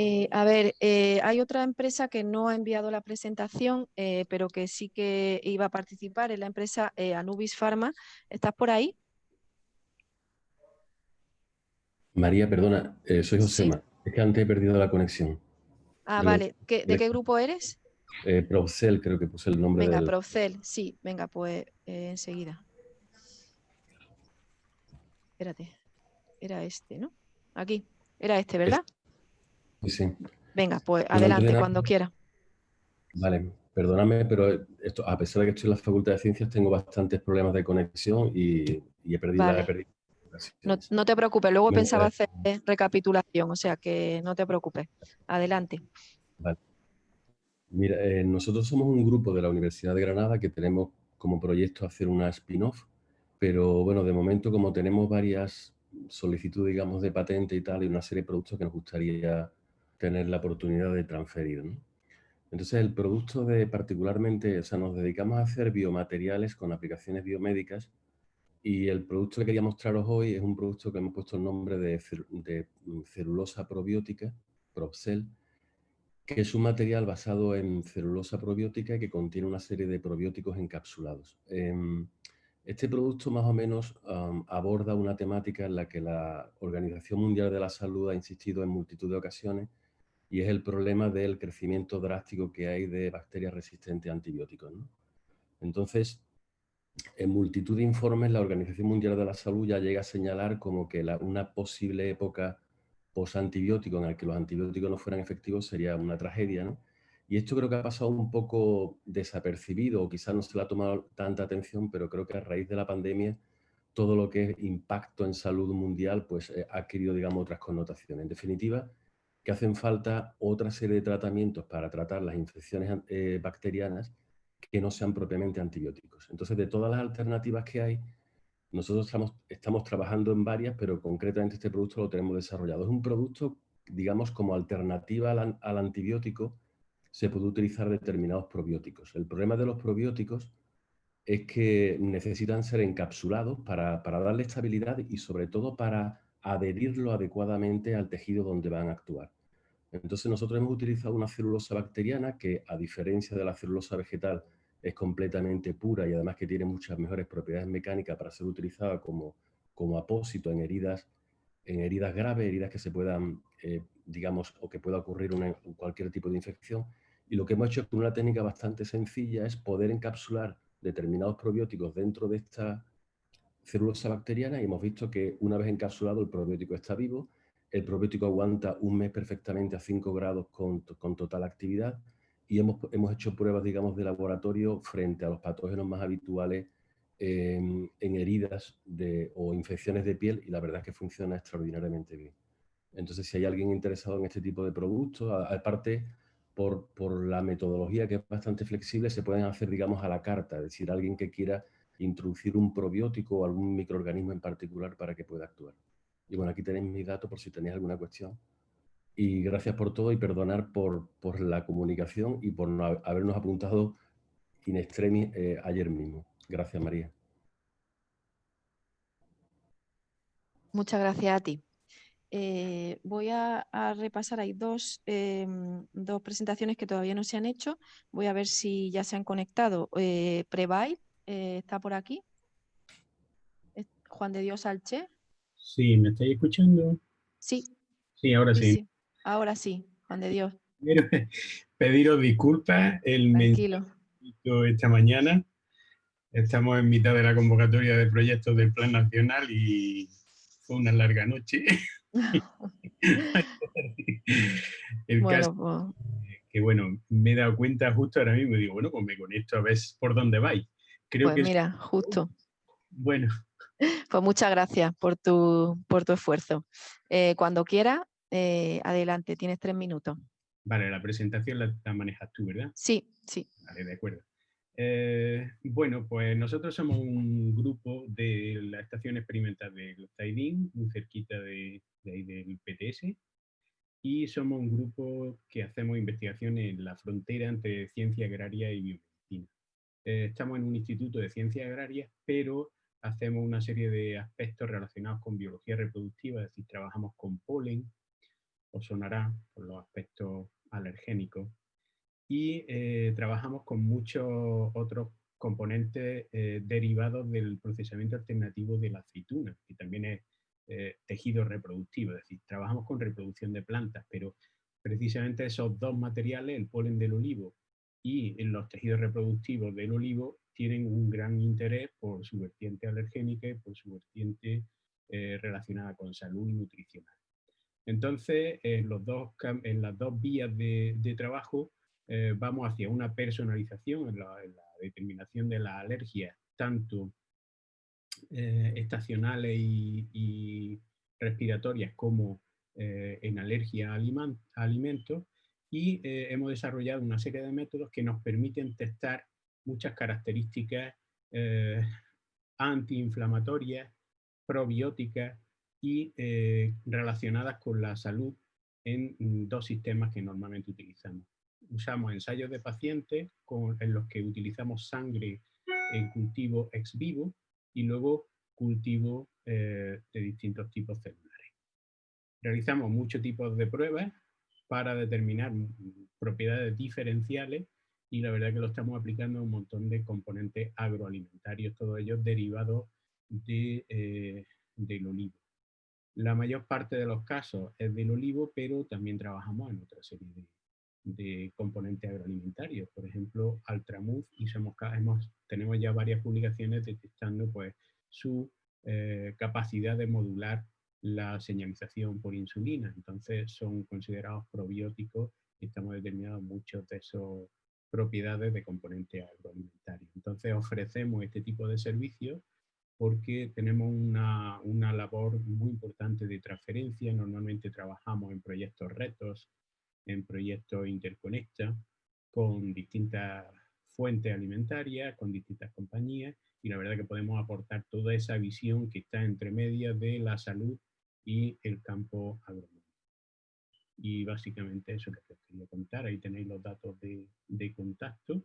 Eh, a ver, hay otra empresa que no ha enviado la presentación, pero que sí que iba a participar, es la empresa Anubis Pharma. ¿Estás por ahí? María, perdona, eh, soy Josema. Es que antes he perdido la conexión. Ah, vale. ¿De qué grupo eres? Eh, Procel, creo que puse el nombre. Venga, Procel, sí. Venga, pues eh, enseguida. Espérate. Era este, ¿no? Aquí. Era este, ¿verdad? Sí, sí. Venga, pues adelante, cuando quiera. Vale, perdóname, pero esto, a pesar de que estoy en la Facultad de Ciencias, tengo bastantes problemas de conexión y, he perdido, la he perdido no, te preocupes, luego pensaba hacer recapitulación, o sea que no te preocupes. Adelante. Mira, eh, nosotros somos un grupo de la Universidad de Granada que tenemos como proyecto hacer una spin-off, pero bueno, de momento como tenemos varias solicitudes, digamos, de patente y tal, y una serie de productos que nos gustaría tener la oportunidad de transferir. Entonces, el producto de particularmente, o sea, nos dedicamos a hacer biomateriales con aplicaciones biomédicas y el producto que quería mostraros hoy es un producto que hemos puesto el nombre de, mm, celulosa probiótica, Propcel, que es un material basado en celulosa probiótica que contiene una serie de probióticos encapsulados. Em, este producto más o menos aborda una temática en la que la Organización Mundial de la Salud ha insistido en multitud de ocasiones y es el problema del crecimiento drástico que hay de bacterias resistentes a antibióticos. Entonces, en multitud de informes la Organización Mundial de la Salud ya llega a señalar como que una posible época post-antibiótico en la que los antibióticos no fueran efectivos sería una tragedia, ¿no? Y esto creo que ha pasado un poco desapercibido o quizás no se le ha tomado tanta atención, pero creo que a raíz de la pandemia todo lo que es impacto en salud mundial pues eh, ha adquirido digamos otras connotaciones. En definitiva, que hacen falta otra serie de tratamientos para tratar las infecciones eh, bacterianas que no sean propiamente antibióticos. Entonces, de todas las alternativas que hay, nosotros estamos, estamos trabajando en varias, pero concretamente este producto lo tenemos desarrollado. Es un producto, digamos, como alternativa al, antibiótico, se puede utilizar determinados probióticos. El problema de los probióticos es que necesitan ser encapsulados para, para darle estabilidad y sobre todo para adherirlo adecuadamente al tejido donde van a actuar. Entonces nosotros hemos utilizado una celulosa bacteriana que, a diferencia de la celulosa vegetal, es completamente pura y además que tiene muchas mejores propiedades mecánicas para ser utilizada como, como apósito en heridas, en heridas graves, heridas que se puedan, eh, digamos, o que pueda ocurrir cualquier tipo de infección. Y lo que hemos hecho con una técnica bastante sencilla es poder encapsular determinados probióticos dentro de esta celulosa bacteriana y hemos visto que una vez encapsulado el probiótico está vivo el probiótico aguanta un mes perfectamente a 5 grados con, total actividad y hemos, hemos, hecho pruebas, digamos, de laboratorio frente a los patógenos más habituales en, heridas o infecciones de piel y la verdad es que funciona extraordinariamente bien. Entonces, si hay alguien interesado en este tipo de productos, aparte, por, por, la metodología que es bastante flexible, se pueden hacer, digamos, a la carta, es decir, alguien que quiera introducir un probiótico o algún microorganismo en particular para que pueda actuar. Y bueno, aquí tenéis mis datos por si tenéis alguna cuestión. Y gracias por todo y perdonar por, por la comunicación y por no habernos apuntado in extremis eh, ayer mismo. Gracias, María. Muchas gracias a ti. Eh, voy a, repasar, hay dos, em, dos, presentaciones que todavía no se han hecho. Voy a ver si ya se han conectado. Eh, eh está por aquí. Juan de Dios Alche. Sí, ¿me estáis escuchando? Sí. Sí, ahora sí. Ahora sí, Juan de Dios. pediros disculpas el Tranquilo. esta mañana. Estamos en mitad de la convocatoria de proyectos del Plan Nacional y fue una larga noche. el caso pues que, bueno, me he dado cuenta justo ahora mismo y digo, bueno, pues me conecto a ver por dónde vais. Creo pues mira, justo. Bueno, pues muchas gracias por tu, por tu esfuerzo. Eh, cuando quieras, eh, adelante, tienes tres minutos. Vale, la presentación la, manejas tú, ¿verdad? Sí, sí. Vale, de acuerdo. Eh, bueno, pues nosotros somos un grupo de la estación experimental de Taidín, muy cerquita de, ahí del PTS, y somos un grupo que hacemos investigación en la frontera entre ciencia agraria y biomedicina. estamos en un instituto de ciencia agraria, pero hacemos una serie de aspectos relacionados con biología reproductiva, es decir, trabajamos con polen, o sonará por los aspectos alergénicos, y eh, trabajamos con muchos otros componentes eh, derivados del procesamiento alternativo de la aceituna, que también es eh, tejido reproductivo, es decir, trabajamos con reproducción de plantas, pero precisamente esos dos materiales, el polen del olivo y los tejidos reproductivos del olivo, tienen un gran interés por su vertiente alergénica y por su vertiente eh, relacionada con salud y nutricional. Entonces, en, las dos vías de, trabajo eh, vamos hacia una personalización en la, determinación de las alergias, tanto eh, estacionales y, respiratorias como en alergia a, alimentos, y hemos desarrollado una serie de métodos que nos permiten testar muchas características eh, antiinflamatorias, probióticas y eh, relacionadas con la salud en dos sistemas que normalmente utilizamos. Usamos ensayos de pacientes en los que utilizamos sangre en cultivo ex vivo y luego cultivo eh, de distintos tipos celulares. Realizamos muchos tipos de pruebas para determinar propiedades diferenciales y la verdad que lo estamos aplicando a un montón de componentes agroalimentarios, todos ellos derivados de, eh, del olivo. La mayor parte de los casos es del olivo, pero también trabajamos en otra serie de, componentes agroalimentarios, por ejemplo, Altramuz, y somos, tenemos ya varias publicaciones detectando pues, su eh, capacidad de modular la señalización por insulina, entonces son considerados probióticos estamos determinados muchos de esos propiedades de componentes agroalimentarios. Entonces ofrecemos este tipo de servicios porque tenemos una, una, labor muy importante de transferencia. Normalmente trabajamos en proyectos retos, en proyectos interconecta, con distintas fuentes alimentarias, con distintas compañías, y la verdad que podemos aportar toda esa visión que está entre medias de la salud y el campo agronómico. Y básicamente eso que os quería contar, ahí tenéis los datos de, de contacto.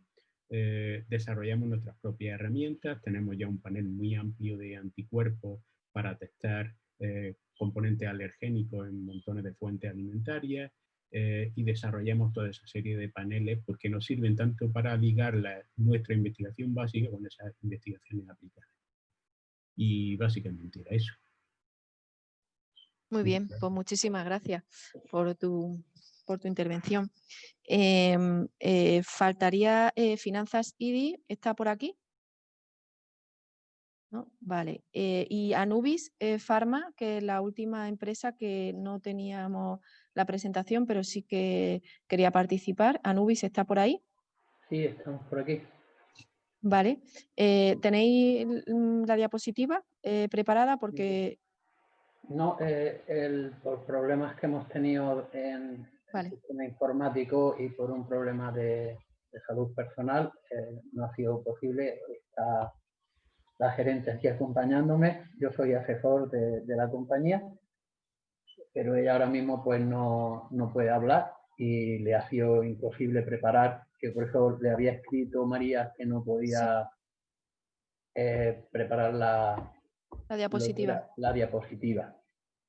Eh, desarrollamos nuestras propias herramientas, tenemos ya un panel muy amplio de anticuerpos para testar eh, componentes alergénicos en montones de fuentes alimentarias eh, y desarrollamos toda esa serie de paneles porque nos sirven tanto para ligar nuestra investigación básica con esas investigaciones aplicadas. Y básicamente era eso. Muy bien, pues muchísimas gracias por tu, por tu intervención. Em, eh, faltaría eh, Finanzas IDI, ¿está por aquí? ¿No? Vale. Eh, y Anubis Pharma, que es la última empresa que no teníamos la presentación, pero sí que quería participar. Anubis, ¿está por ahí? Sí, estamos por aquí. Vale. ¿Tenéis la diapositiva preparada? Porque no, eh, el, por problemas que hemos tenido en el sistema informático y por un problema de, salud personal, eh, no ha sido posible. Está la gerente aquí acompañándome, yo soy asesor de, la compañía, pero ella ahora mismo pues no, puede hablar y le ha sido imposible preparar, que por eso le había escrito María que no podía eh, preparar la, la diapositiva. La, diapositiva.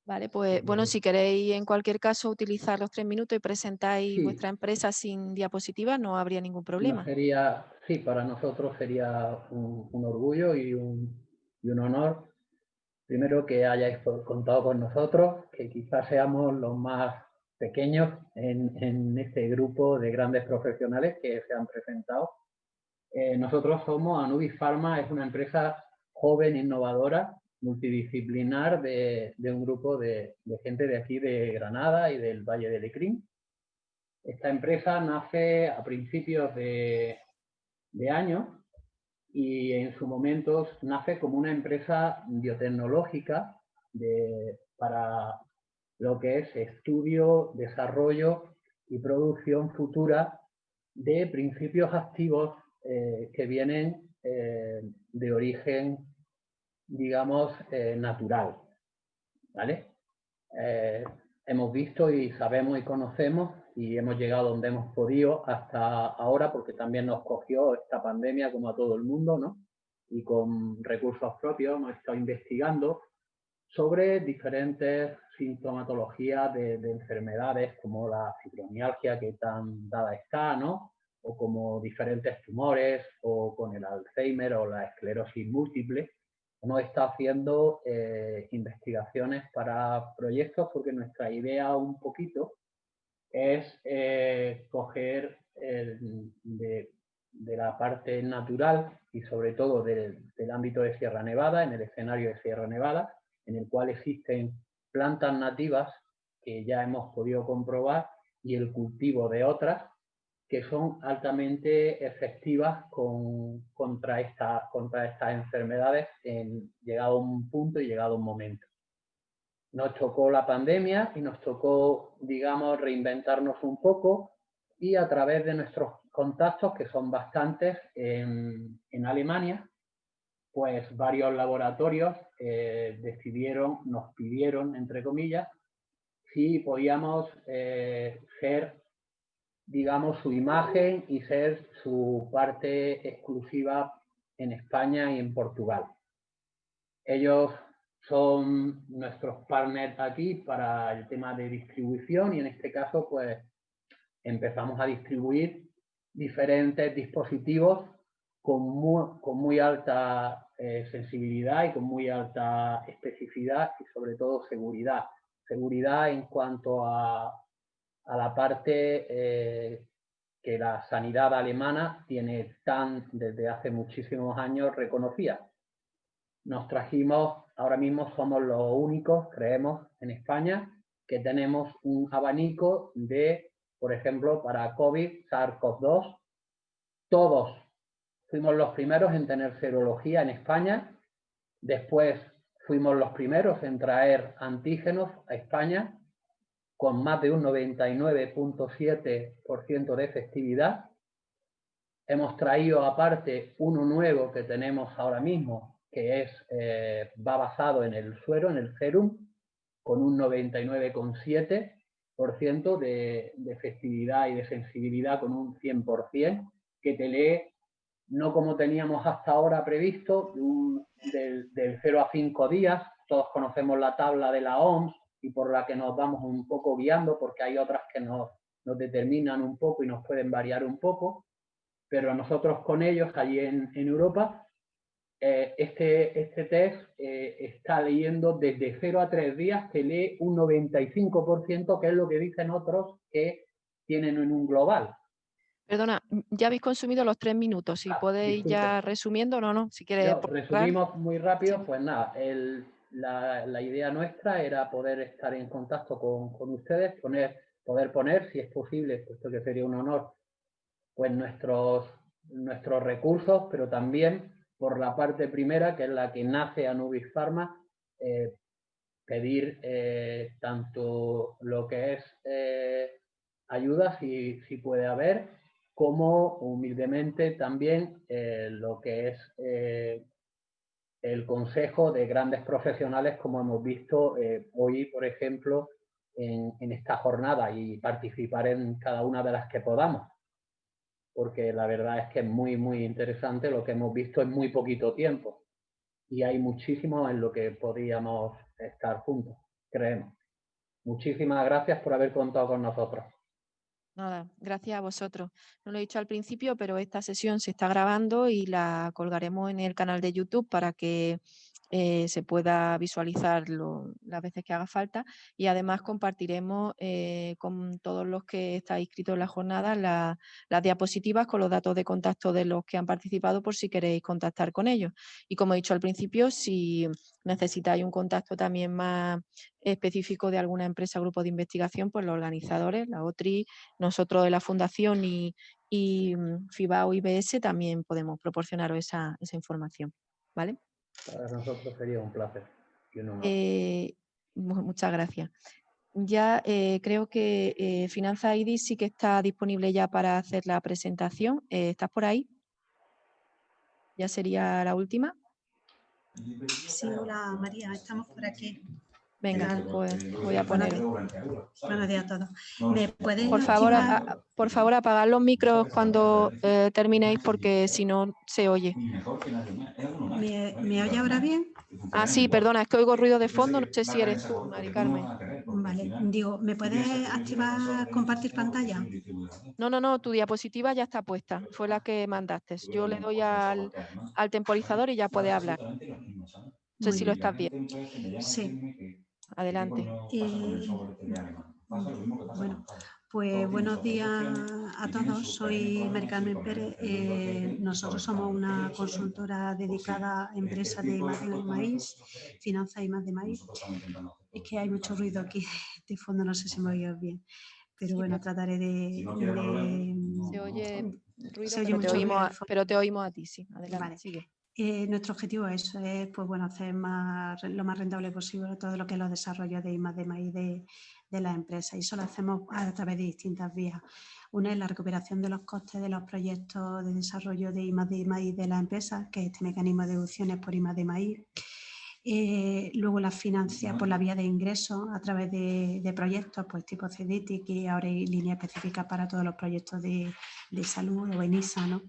Vale, pues bueno, si queréis en cualquier caso utilizar los tres minutos y presentáis vuestra empresa sin diapositiva, no habría ningún problema. sería, sí, para nosotros sería un, orgullo y un, y un, honor. Primero que hayáis contado con nosotros, que quizás seamos los más pequeños en, en este grupo de grandes profesionales que se han presentado. Eh, nosotros somos Anubis Pharma, es una empresa joven, innovadora, multidisciplinar de, un grupo de, gente de aquí de Granada y del Valle de Lecrín. Esta empresa nace a principios de, año y en su momento nace como una empresa biotecnológica para lo que es estudio, desarrollo y producción futura de principios activos eh, que vienen eh, de origen digamos, eh, natural. ¿Vale? Eh, hemos visto y sabemos y conocemos y hemos llegado donde hemos podido hasta ahora porque también nos cogió esta pandemia como a todo el mundo, ¿no? Y con recursos propios hemos estado investigando sobre diferentes sintomatologías de, de enfermedades como la fibromialgia que tan dada está, ¿no? O como diferentes tumores o con el Alzheimer o la esclerosis múltiple hemos estado haciendo eh, investigaciones para proyectos porque nuestra idea un poquito es eh, coger de, la parte natural y sobre todo del, ámbito de Sierra Nevada, en el escenario de Sierra Nevada, en el cual existen plantas nativas que ya hemos podido comprobar y el cultivo de otras que son altamente efectivas contra, esta, contra estas enfermedades en llegado un punto y llegado un momento. Nos tocó la pandemia y nos tocó, digamos, reinventarnos un poco y a través de nuestros contactos, que son bastantes en, Alemania, pues varios laboratorios eh, decidieron, nos pidieron, entre comillas, si podíamos eh, ser digamos, su imagen y ser su parte exclusiva en España y en Portugal. Ellos son nuestros partners aquí para el tema de distribución y en este caso pues empezamos a distribuir diferentes dispositivos con muy, alta eh, sensibilidad y con muy alta especificidad y sobre todo seguridad. Seguridad en cuanto a a la parte eh, que la sanidad alemana tiene tan desde hace muchísimos años reconocida. Nos trajimos, ahora mismo somos los únicos, creemos, en España, que tenemos un abanico de por ejemplo, para COVID, SARS-CoV-2, todos fuimos los primeros en tener serología en España, después fuimos los primeros en traer antígenos a España con más de un 99.7% de efectividad. Hemos traído aparte uno nuevo que tenemos ahora mismo, que es, eh, va basado en el suero, en el serum, con un 99,7% de, de efectividad y de sensibilidad con un 100%, que te lee no como teníamos hasta ahora previsto, del, del 0 a 5 días. Todos conocemos la tabla de la OMS, y por la que nos vamos un poco guiando, porque hay otras que nos, nos determinan un poco y nos pueden variar un poco, pero nosotros con ellos, allí en, en Europa, eh, este, este test eh, está leyendo desde 0 a 3 días, que lee un 95%, que es lo que dicen otros que tienen en un global. Perdona, ya habéis consumido los tres minutos, si ah, podéis ya resumiendo, no, no, si quieres... Resumimos muy rápido, pues nada, el, la, idea nuestra era poder estar en contacto con, ustedes, poner, poder poner, si es posible, puesto que sería un honor, pues nuestros, nuestros recursos, pero también por la parte primera, que es la que nace a Nubis Pharma, eh, pedir eh, tanto lo que es eh, ayuda, si, si, puede haber, como humildemente también lo que es el consejo de grandes profesionales, como hemos visto eh, hoy, por ejemplo, en, esta jornada y participar en cada una de las que podamos. Porque la verdad es que es muy, muy interesante lo que hemos visto en muy poquito tiempo. Y hay muchísimo en lo que podríamos estar juntos, creemos. Muchísimas gracias por haber contado con nosotros. Nada, gracias a vosotros. No lo he dicho al principio, pero esta sesión se está grabando y la colgaremos en el canal de YouTube para que eh, se pueda visualizar las veces que haga falta y además compartiremos eh, con todos los que estáis inscritos en la jornada las diapositivas con los datos de contacto de los que han participado por si queréis contactar con ellos. Y como he dicho al principio, si necesitáis un contacto también más específico de alguna empresa o grupo de investigación, pues los organizadores, la OTRI, nosotros de la Fundación y, y mm, FIBAO IBS también podemos proporcionaros esa, esa información. ¿Vale? Para nosotros sería un placer. Eh, muchas gracias. Ya eh, creo que eh, Finanza ID sí que está disponible ya para hacer la presentación. ¿Estás por ahí? Ya sería la última. Sí, hola María, estamos por aquí. Venga, pues voy a poner. Buenos días a todos. ¿Me por, favor, por favor, apagad los micros cuando eh, terminéis porque si no se oye. ¿Me, ¿Me, oye ahora bien? Ah, sí, perdona, es que oigo ruido de fondo, no sé si eres tú, Mari Carmen. Vale, digo, ¿me puedes activar compartir pantalla? No, no, no, tu diapositiva ya está puesta, fue la que mandaste. Yo le doy al, al temporizador y ya puede hablar. No sé si lo estás viendo. Sí. Adelante. Eh, bueno, pues buenos días a todos. Soy Maricarmen Pérez. Eh, nosotros somos una consultora dedicada a empresas de imagen de maíz, finanzas y más de maíz. Es que hay mucho ruido aquí de fondo, no sé si me oye bien. Pero bueno, trataré de... se oye ruido, pero, te oímos, pero, te oímos a, ti, sí. Adelante, sigue. Eh, nuestro objetivo es, pues, bueno, hacer más, lo más rentable posible todo lo que es los desarrollos de I de maíz de, de la empresa y eso lo hacemos a través de distintas vías. Una es la recuperación de los costes de los proyectos de desarrollo de I de maíz de la empresa, que es este mecanismo de deducciones por I de maíz. Eh, luego la financia por la vía de ingresos a través de, proyectos pues tipo CEDITI, que ahora hay línea específica para todos los proyectos de, salud o ENISA, ¿no?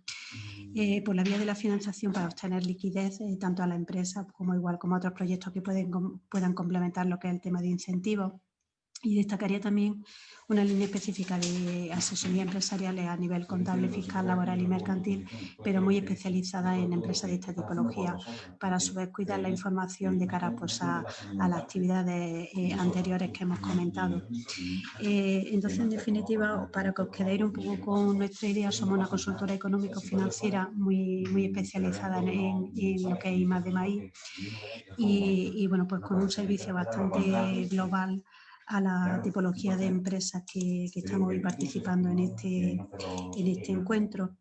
Eh, por la vía de la financiación para obtener liquidez eh, tanto a la empresa como igual como a otros proyectos que pueden, puedan complementar lo que es el tema de incentivos. Y destacaría también una línea específica de asesoría empresarial a nivel contable, fiscal, laboral y mercantil, pero muy especializada en empresas de esta tipología, para a su vez cuidar la información de cara pues, a, las actividades eh, anteriores que hemos comentado. Eh, entonces, en definitiva, para que os quedéis un poco con nuestra idea, somos una consultora económico-financiera muy, muy especializada en, lo que es I+, de maíz y, y, bueno, pues con un servicio bastante global a la tipología de empresas que, estamos hoy participando en este, en este encuentro.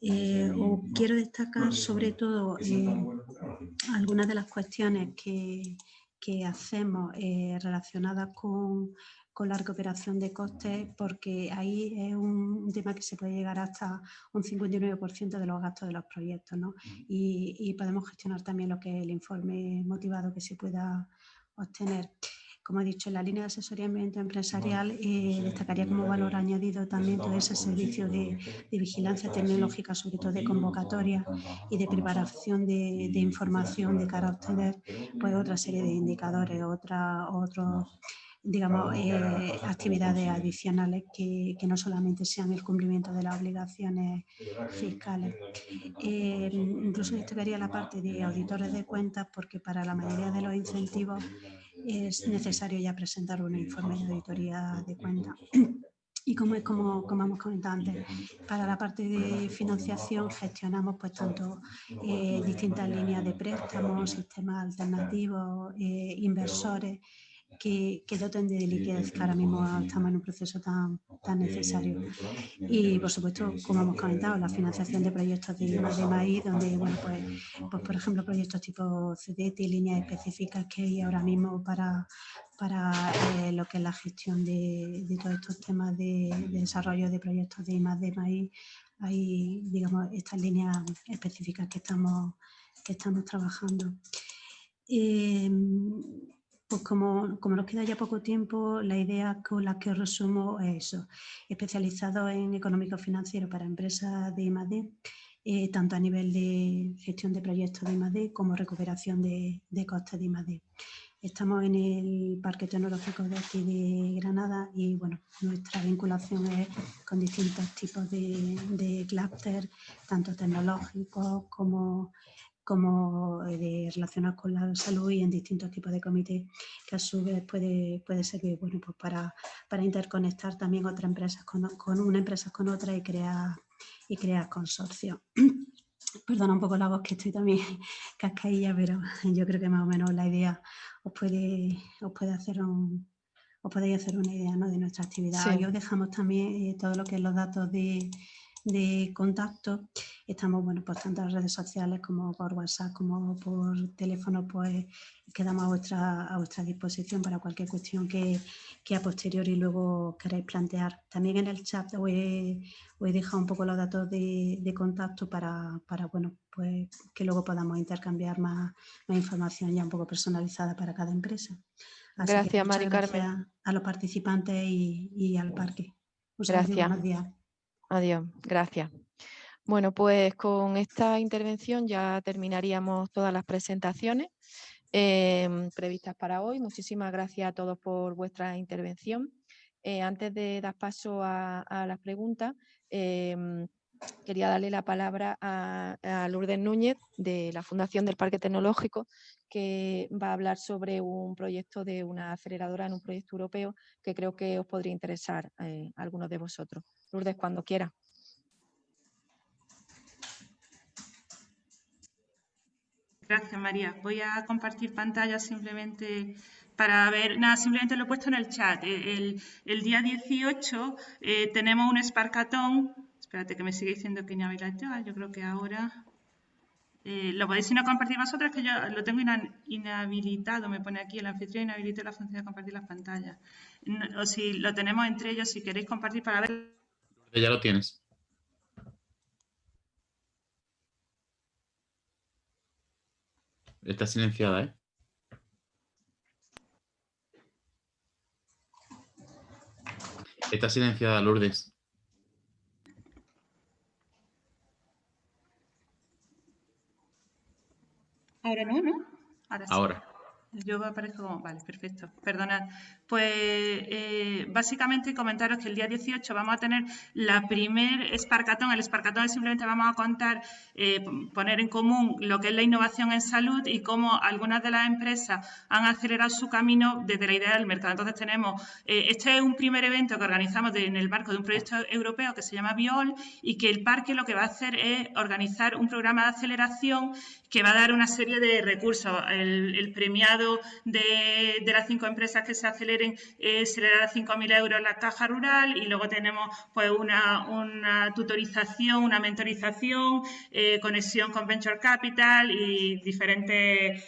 Eh, quiero destacar sobre todo eh, algunas de las cuestiones que, que hacemos eh, relacionadas con, con la recuperación de costes porque ahí es un, tema que se puede llegar hasta un 59% de los gastos de los proyectos ¿no? y, y, podemos gestionar también lo que es el informe motivado que se pueda obtener. Como he dicho, en la línea de asesoramiento empresarial eh, destacaría como valor añadido también todo ese servicio de, vigilancia tecnológica, sobre todo de convocatoria y de preparación de, información de cara a obtener pues, otra serie de indicadores, otra, otros digamos, eh, actividades adicionales que, que, no solamente sean el cumplimiento de las obligaciones fiscales. Eh, incluso destacaría la parte de auditores de cuentas porque para la mayoría de los incentivos es necesario ya presentar un informe de auditoría de cuentas. Y como, como, como hemos comentado antes, para la parte de financiación gestionamos pues tanto eh, distintas líneas de préstamos, sistemas alternativos, inversores, que, que, doten de liquidez, que ahora mismo estamos en un proceso tan, tan necesario. Y, por supuesto, como hemos comentado, la financiación de proyectos de, de maíz, donde, bueno, pues, pues, por ejemplo, proyectos tipo CDT y líneas específicas que hay ahora mismo para, para eh, lo que es la gestión de, de todos estos temas de, desarrollo de proyectos de más de maíz, hay, digamos, estas líneas específicas que estamos, que estamos trabajando. Eh, pues como, como, nos queda ya poco tiempo, la idea con la que resumo es eso, especializado en económico financiero para empresas de I+.D., eh, tanto a nivel de gestión de proyectos de I+.D. como recuperación de, de costes de I+.D. Estamos en el Parque Tecnológico de aquí de Granada y bueno, nuestra vinculación es con distintos tipos de, de clúster, tanto tecnológicos como como eh, de relacionados con la salud y en distintos tipos de comités que a su vez puede, puede servir bueno, pues para, para interconectar también otras empresas con, con una empresa con otra y crear, y crear consorcios. Perdona un poco la voz que estoy también cascailla, pero yo creo que más o menos la idea os puede, os puede hacer un, os podéis hacer una idea ¿no? de nuestra actividad. Y os dejamos también eh, todo lo que es los datos de, de contacto. Estamos, bueno, pues tanto en redes sociales como por WhatsApp, como por teléfono, pues quedamos a vuestra, a vuestra disposición para cualquier cuestión que, que a posteriori luego queráis plantear. También en el chat os he, he dejado un poco los datos de, de contacto para, para, bueno, pues que luego podamos intercambiar más, más información ya un poco personalizada para cada empresa. gracias, Mari Carmen. A los participantes y, y al parque. gracias. Adiós, gracias. Bueno, pues con esta intervención ya terminaríamos todas las presentaciones em, previstas para hoy. Muchísimas gracias a todos por vuestra intervención. Eh, antes de dar paso a, las preguntas, em, quería darle la palabra a, a, Lourdes Núñez de la Fundación del Parque Tecnológico, que va a hablar sobre un proyecto de una aceleradora en un proyecto europeo que creo que os podría interesar eh, a algunos de vosotros. Lourdes, cuando quiera. Gracias, María. Voy a compartir pantalla simplemente para ver, nada, simplemente lo he puesto en el chat. El, día 18 eh, tenemos un esparcatón. Espérate que me sigue diciendo que inhabilitado. Yo creo que ahora... Eh, lo podéis si no compartir vosotros, que yo lo tengo inhabilitado, me pone aquí el anfitrión inhabilita la función de compartir las pantallas. o si lo tenemos entre ellos, si queréis compartir para ver ya lo tienes. Está silenciada, ¿eh? Está silenciada, Lourdes. Ahora no, ¿no? Ahora. Sí. Ahora. Yo aparezco como... Vale, perfecto. Perdonad. Pues eh, básicamente comentaros que el día 18 vamos a tener la primer Esparcatón. El Esparcatón es simplemente vamos a contar, eh, poner en común lo que es la innovación en salud y cómo algunas de las empresas han acelerado su camino desde la idea del mercado. Entonces tenemos, eh, este es un primer evento que organizamos en el marco de un proyecto europeo que se llama Biol y que el parque lo que va a hacer es organizar un programa de aceleración que va a dar una serie de recursos. el premiado de, las cinco empresas que se aceleren eh, se le dará 5.000 euros la caja rural y luego tenemos pues una, tutorización, una mentorización, eh, conexión con Venture Capital y diferentes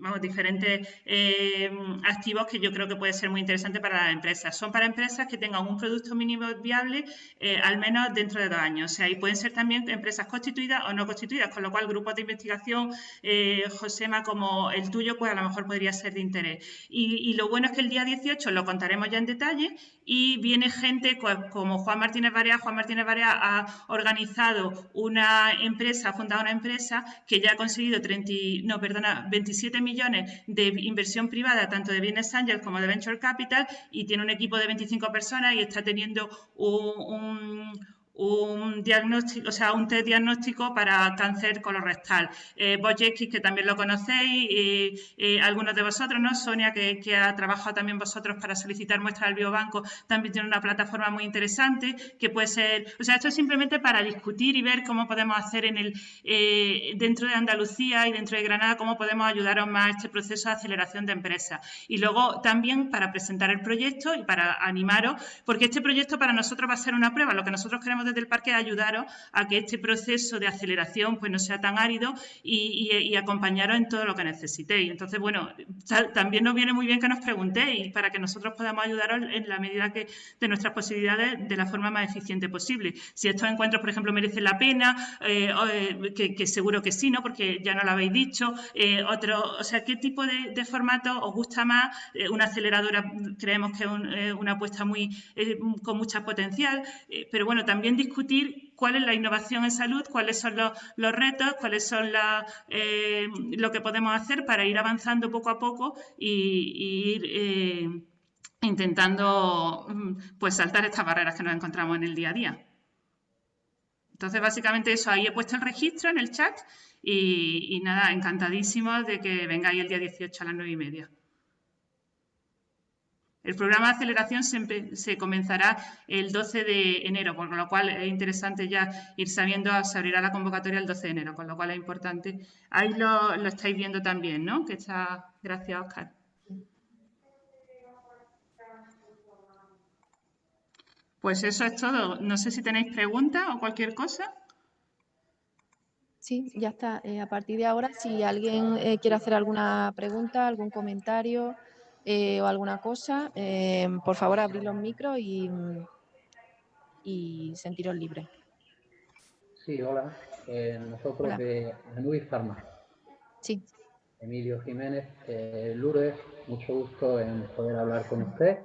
vamos, diferentes eh, activos que yo creo que puede ser muy interesante para las empresas. Son para empresas que tengan un producto mínimo viable eh, al menos dentro de dos años. O sea, y pueden ser también empresas constituidas o no constituidas, con lo cual grupos de investigación, eh, Josema, como el tuyo, pues a lo mejor podría ser de interés. Y, y, lo bueno es que el día 18 lo contaremos ya en detalle y viene gente como Juan Martínez Barea. Juan Martínez Barea ha organizado una empresa, ha fundado una empresa que ya ha conseguido 30, no, perdona, 27 millones de inversión privada, tanto de Business Angel como de Venture Capital, y tiene un equipo de 25 personas y está teniendo un diagnóstico, o sea, un test diagnóstico para cáncer colorectal. Eh, que también lo conocéis, algunos de vosotros, ¿no? Sonia, que, ha trabajado también vosotros para solicitar muestras al biobanco, también tiene una plataforma muy interesante que puede ser, o sea, esto es simplemente para discutir y ver cómo podemos hacer en el, eh, dentro de Andalucía y dentro de Granada, cómo podemos ayudaros más a este proceso de aceleración de empresas. Y luego también para presentar el proyecto y para animaros, porque este proyecto para nosotros va a ser una prueba, lo que nosotros queremos del parque ayudaros a que este proceso de aceleración pues, no sea tan árido y, acompañaros en todo lo que necesitéis. Entonces, bueno, también nos viene muy bien que nos preguntéis para que nosotros podamos ayudaros en la medida que de nuestras posibilidades de la forma más eficiente posible. Si estos encuentros, por ejemplo, merecen la pena, eh, eh, que, seguro que sí, ¿no? Porque ya no lo habéis dicho. Eh, otro, o sea, ¿qué tipo de, formato os gusta más? una aceleradora creemos que es una apuesta muy con mucha potencial, pero bueno, también discutir cuál es la innovación en salud, cuáles son los, retos, cuáles son eh, lo que podemos hacer para ir avanzando poco a poco y, ir eh, intentando mm, pues, saltar estas barreras que nos encontramos en el día a día. Entonces, básicamente eso, ahí he puesto el registro en el chat y, y nada, encantadísimo de que vengáis el día 18 a las 9 y media. El programa de aceleración se, comenzará el 12 de enero, por lo cual es interesante ya ir sabiendo, se abrirá la convocatoria el 12 de enero, con lo cual es importante. Ahí lo, estáis viendo también, ¿no? Que está, gracias, Oscar. Pues eso es todo. No sé si tenéis preguntas o cualquier cosa. Sí, ya está. Eh, a partir de ahora, si alguien eh, quiere hacer alguna pregunta, algún comentario, eh, o alguna cosa, eh, por favor abrir los micros y, y sentiros libres. Sí, hola. Eh, nosotros de Anubis Pharma. Sí. Emilio Jiménez, Lourdes, mucho gusto en poder hablar con usted.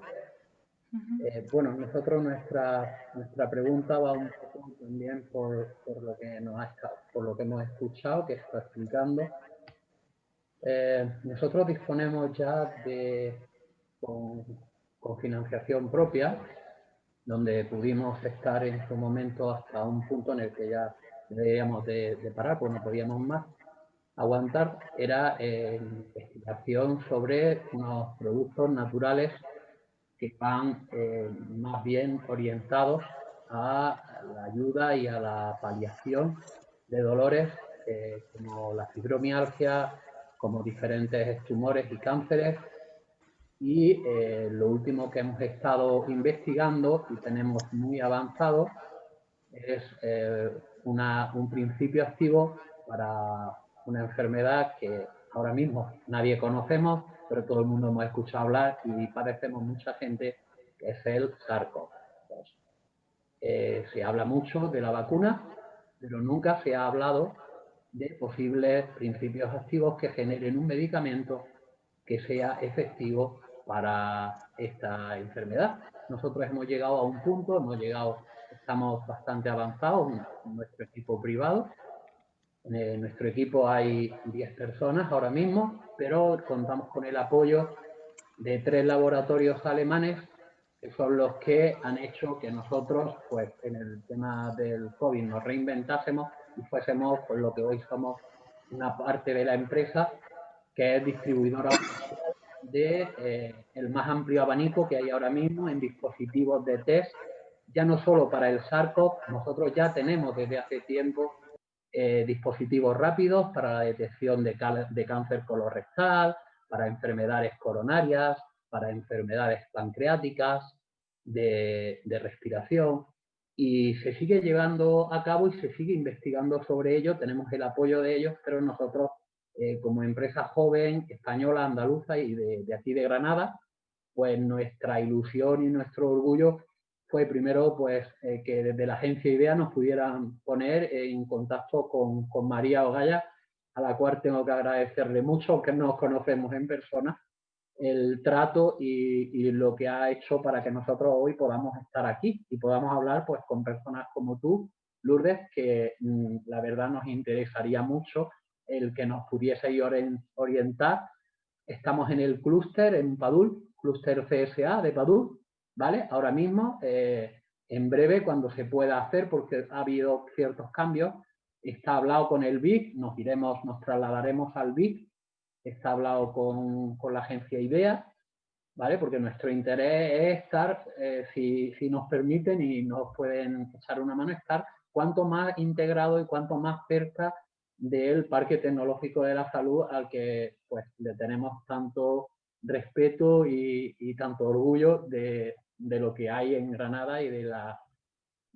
bueno, nosotros nuestra, nuestra pregunta va un poco también por, por, lo que nos ha, por lo que hemos escuchado, que está explicando. Eh, nosotros disponemos ya de con, financiación propia, donde pudimos estar en su momento hasta un punto en el que ya debíamos de, parar, pues no podíamos más. Aguantar, era eh, investigación sobre unos productos naturales que van eh, más bien orientados a la ayuda y a la paliación de dolores como la fibromialgia, como diferentes tumores y cánceres. Y eh, lo último que hemos estado investigando y tenemos muy avanzado es eh, un principio activo para una enfermedad que ahora mismo nadie conocemos, pero todo el mundo hemos escuchado hablar y padecemos mucha gente, que es el SARS-CoV. Eh, se habla mucho de la vacuna, pero nunca se ha hablado de posibles principios activos que generen un medicamento que sea efectivo para esta enfermedad. Nosotros hemos llegado a un punto, hemos llegado, estamos bastante avanzados en nuestro equipo privado. En nuestro equipo hay 10 personas ahora mismo, pero contamos con el apoyo de tres laboratorios alemanes que son los que han hecho que nosotros, pues en el tema del COVID, nos reinventásemos y fuésemos por lo que hoy somos una parte de la empresa que es distribuidora de eh, el más amplio abanico que hay ahora mismo en dispositivos de test, ya no solo para el SARS-CoV, nosotros ya tenemos desde hace tiempo eh, dispositivos rápidos para la detección de, de cáncer colorectal, para enfermedades coronarias, para enfermedades pancreáticas, de, respiración, y se sigue llevando a cabo y se sigue investigando sobre ello, tenemos el apoyo de ellos, pero nosotros eh, como empresa joven, española, andaluza y de, aquí de Granada, pues nuestra ilusión y nuestro orgullo fue primero pues eh, que desde la agencia IDEA nos pudieran poner en contacto con, con María Ogaya, a la cual tengo que agradecerle mucho, que nos conocemos en persona, el trato y, lo que ha hecho para que nosotros hoy podamos estar aquí y podamos hablar pues con personas como tú, Lourdes, que mm, la verdad nos interesaría mucho el que nos pudiese orientar. Estamos en el clúster en Padul, clúster CSA de Padul, ¿vale? Ahora mismo, eh, en breve, cuando se pueda hacer, porque ha habido ciertos cambios, está hablado con el BIC, nos iremos, nos trasladaremos al BIC está hablado con, la agencia IDEA, ¿vale? Porque nuestro interés es estar, eh, si, nos permiten y nos pueden echar una mano, estar cuanto más integrado y cuanto más cerca del Parque Tecnológico de la Salud al que pues, le tenemos tanto respeto y, tanto orgullo de, lo que hay en Granada y de la,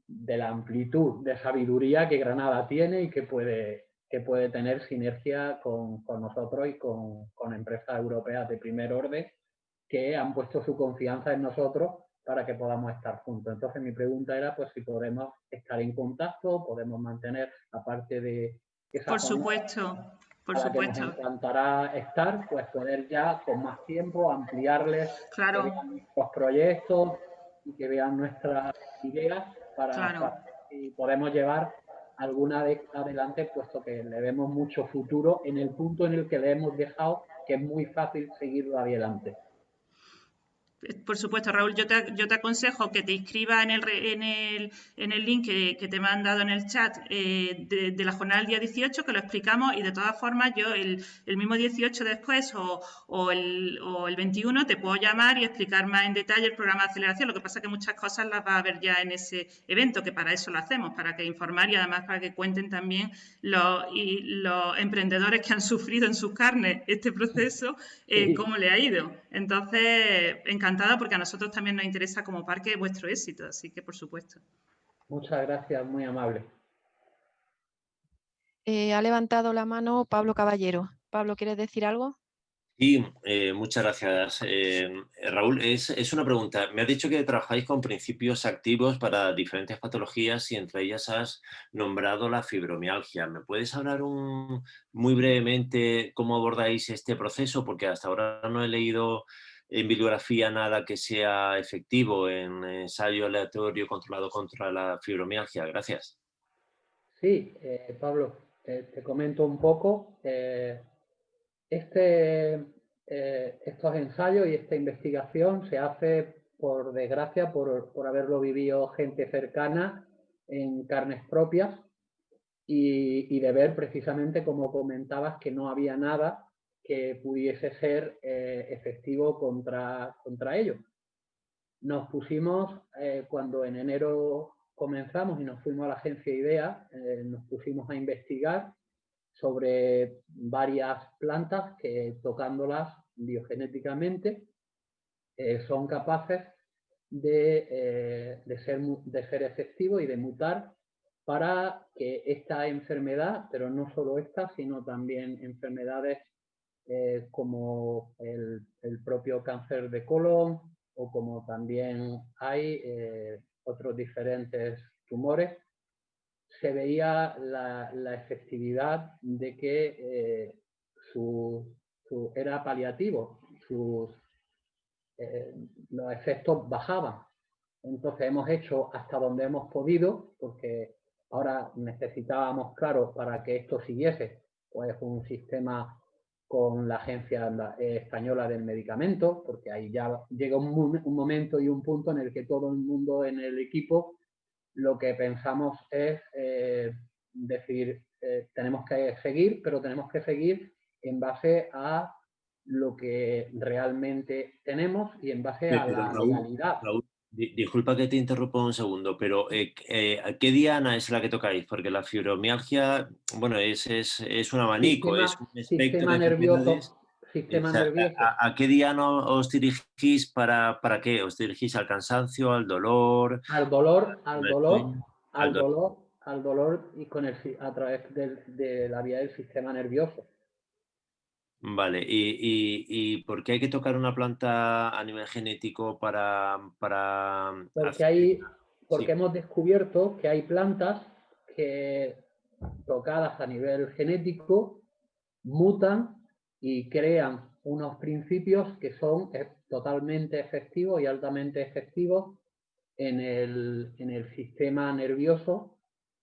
de la amplitud de sabiduría que Granada tiene y que puede, que puede tener sinergia con, nosotros y con, empresas europeas de primer orden que han puesto su confianza en nosotros para que podamos estar juntos. Entonces mi pregunta era pues si podemos estar en contacto, podemos mantener, aparte de... por supuesto, por supuesto. nos encantará estar, pues poder ya con más tiempo ampliarles claro. los proyectos y que vean nuestras ideas para, para y podemos llevar alguna vez adelante, puesto que le vemos mucho futuro en el punto en el que le hemos dejado, que es muy fácil seguirlo adelante. Por supuesto, Raúl, yo te, yo te aconsejo que te inscribas en el, en el, en el link que, te me han dado en el chat eh, de, la jornada del día 18, que lo explicamos y de todas formas yo el, el mismo 18 después o, o, el, o, el, 21 te puedo llamar y explicar más en detalle el programa de aceleración. Lo que pasa es que muchas cosas las va a ver ya en ese evento, que para eso lo hacemos, para que informar y además para que cuenten también los, y los emprendedores que han sufrido en sus carnes este proceso, eh, cómo le ha ido. Entonces, encantada porque a nosotros también nos interesa como parque vuestro éxito, así que por supuesto. Muchas gracias, muy amable. Eh, ha levantado la mano Pablo Caballero. Pablo, ¿quieres decir algo? Sí, eh, muchas gracias. Eh, Raúl, es, es, una pregunta. Me has dicho que trabajáis con principios activos para diferentes patologías y entre ellas has nombrado la fibromialgia. ¿Me puedes hablar un, muy brevemente cómo abordáis este proceso? Porque hasta ahora no he leído en bibliografía nada que sea efectivo en ensayo aleatorio controlado contra la fibromialgia. Gracias. Sí, eh, Pablo, te comento un poco. Este, eh, estos ensayos y esta investigación se hace, por desgracia, por, haberlo vivido gente cercana en carnes propias y, de ver precisamente, como comentabas, que no había nada que pudiese ser eh, efectivo contra, contra ello. Nos pusimos, eh, cuando en enero comenzamos y nos fuimos a la agencia IDEA, nos pusimos a investigar sobre varias plantas que tocándolas biogenéticamente eh, son capaces eh, de, ser, de ser efectivos y de mutar para que esta enfermedad, pero no solo esta, sino también enfermedades eh, como el, propio cáncer de colon o como también hay otros diferentes tumores, se veía la, efectividad de que eh, su, era paliativo, sus, eh, los efectos bajaban. Entonces hemos hecho hasta donde hemos podido, porque ahora necesitábamos, claro, para que esto siguiese, pues un sistema con la Agencia Española del Medicamento, porque ahí ya llega un, un momento y un punto en el que todo el mundo en el equipo lo que pensamos es eh, decir, eh, tenemos que seguir, pero tenemos que seguir en base a lo que realmente tenemos y en base a la realidad. disculpa que te interrumpa un segundo, pero eh, eh, ¿qué diana es la que tocáis? Porque la fibromialgia, bueno, es, es, es un abanico, sistema, es un espectro sistema nervioso, sistema o sea, nervioso. ¿a, a, qué diana os dirigís para, para qué? ¿Os dirigís al cansancio, al dolor? Al dolor, al dolor, al dolor, al dolor y con el, a través de, de la vía del sistema nervioso. Vale, ¿Y, y, y por qué hay que tocar una planta a nivel genético para... para porque hay, porque sí. hemos descubierto que hay plantas que tocadas a nivel genético mutan y crean unos principios que son totalmente efectivos y altamente efectivos en el, en el sistema nervioso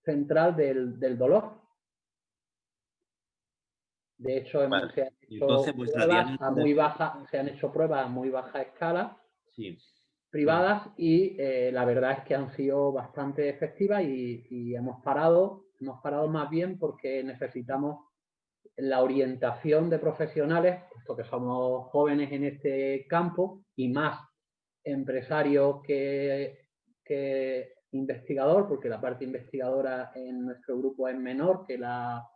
central del, del dolor. De hecho, vale. se, han hecho Entonces, pruebas a muy baja, se han hecho pruebas a muy baja escala sí. privadas y eh, la verdad es que han sido bastante efectivas y, y, hemos parado, hemos parado más bien porque necesitamos la orientación de profesionales, puesto que somos jóvenes en este campo y más empresarios que, que investigador, porque la parte investigadora en nuestro grupo es menor que la,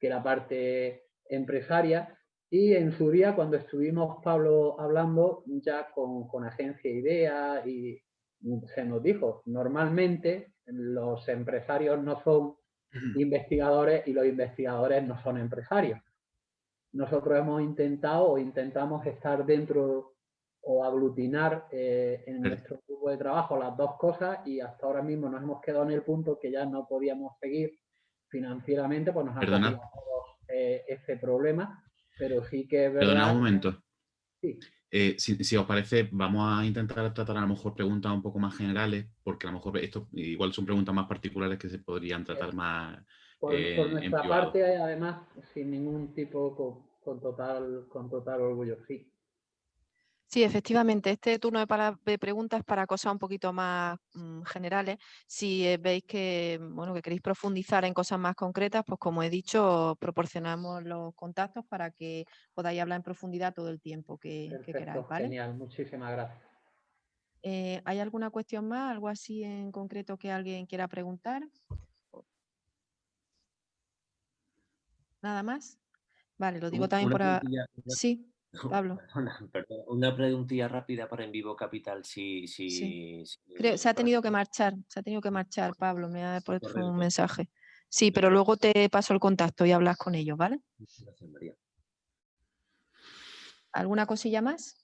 que la parte empresaria. Y en su día cuando estuvimos Pablo hablando ya con, con agencia IDEA y se nos dijo, normalmente los empresarios no son investigadores y los investigadores no son empresarios. Nosotros hemos intentado o intentamos estar dentro o aglutinar eh, en nuestro grupo de trabajo las dos cosas y hasta ahora mismo nos hemos quedado en el punto que ya no podíamos seguir financieramente, pues nos ha Perdona. eh, ese problema, pero sí que es verdad... Perdona un momento. Sí. Eh, si, si, os parece, vamos a intentar tratar a lo mejor preguntas un poco más generales, porque a lo mejor esto igual son preguntas más particulares que se podrían tratar más por, eh, por nuestra parte, además, sin ningún tipo, con, con, total, con total orgullo, sí. Sí, efectivamente, este turno de, de preguntas es para cosas un poquito más mmm, generales. Si eh, veis que, bueno, que queréis profundizar en cosas más concretas, pues como he dicho, proporcionamos los contactos para que podáis hablar en profundidad todo el tiempo que, Perfecto, que queráis. ¿vale? Genial, muchísimas gracias. Eh, ¿Hay alguna cuestión más, algo así en concreto que alguien quiera preguntar? ¿Nada más? Vale, lo digo también por... A... Sí. Pablo. Una, perdón, una preguntilla rápida para En Vivo Capital. Si, si, sí. si Creo, se ha tenido que marchar, se ha tenido que marchar, Pablo, me ha puesto un mensaje. Sí, pero luego te paso el contacto y hablas con ellos, ¿vale? Gracias, María. ¿Alguna cosilla más?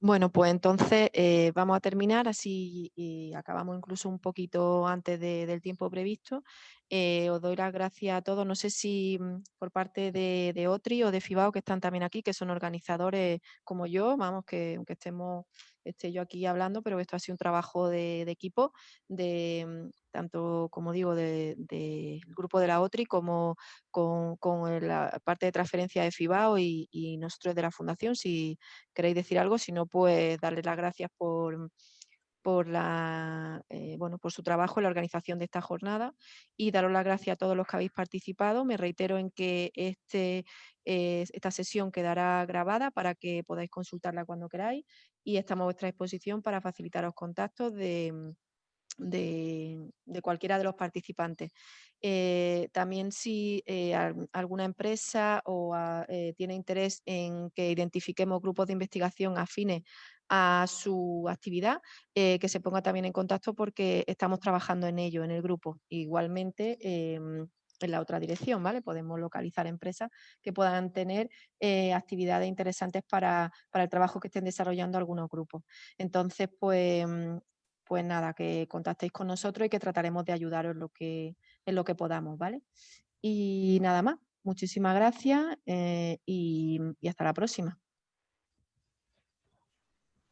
Bueno, pues entonces eh, vamos a terminar, así y acabamos incluso un poquito antes de, del tiempo previsto. Eh, os doy las gracias a todos, no sé si mm, por parte de, de, OTRI o de FIBAO que están también aquí, que son organizadores como yo, vamos, que aunque estemos, esté yo aquí hablando, pero esto ha sido un trabajo de, equipo, de tanto, como digo, del de, grupo de la OTRI como con, la parte de transferencia de FIBAO y, y nosotros de la Fundación, si queréis decir algo, si no, pues darles las gracias por eh, por su trabajo en la organización de esta jornada y daros las gracias a todos los que habéis participado. Me reitero en que este, eh, esta sesión quedará grabada para que podáis consultarla cuando queráis y estamos a vuestra disposición para facilitaros contactos de, cualquiera de los participantes. Eh, también si alguna empresa o a, eh, tiene interés en que identifiquemos grupos de investigación afines a su actividad, eh, que se ponga también en contacto porque estamos trabajando en ello, en el grupo. Igualmente, eh, en la otra dirección, ¿vale? Podemos localizar empresas que puedan tener eh, actividades interesantes para, para, el trabajo que estén desarrollando algunos grupos. Entonces, pues, pues nada, que contactéis con nosotros y que trataremos de ayudaros en lo que, en lo que podamos, ¿vale? Y nada más. Muchísimas gracias eh, y, y hasta la próxima.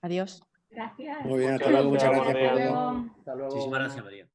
Adiós. Gracias. Muy bien, hasta luego, muchas gracias. Hasta luego. Muchísimas gracias, María.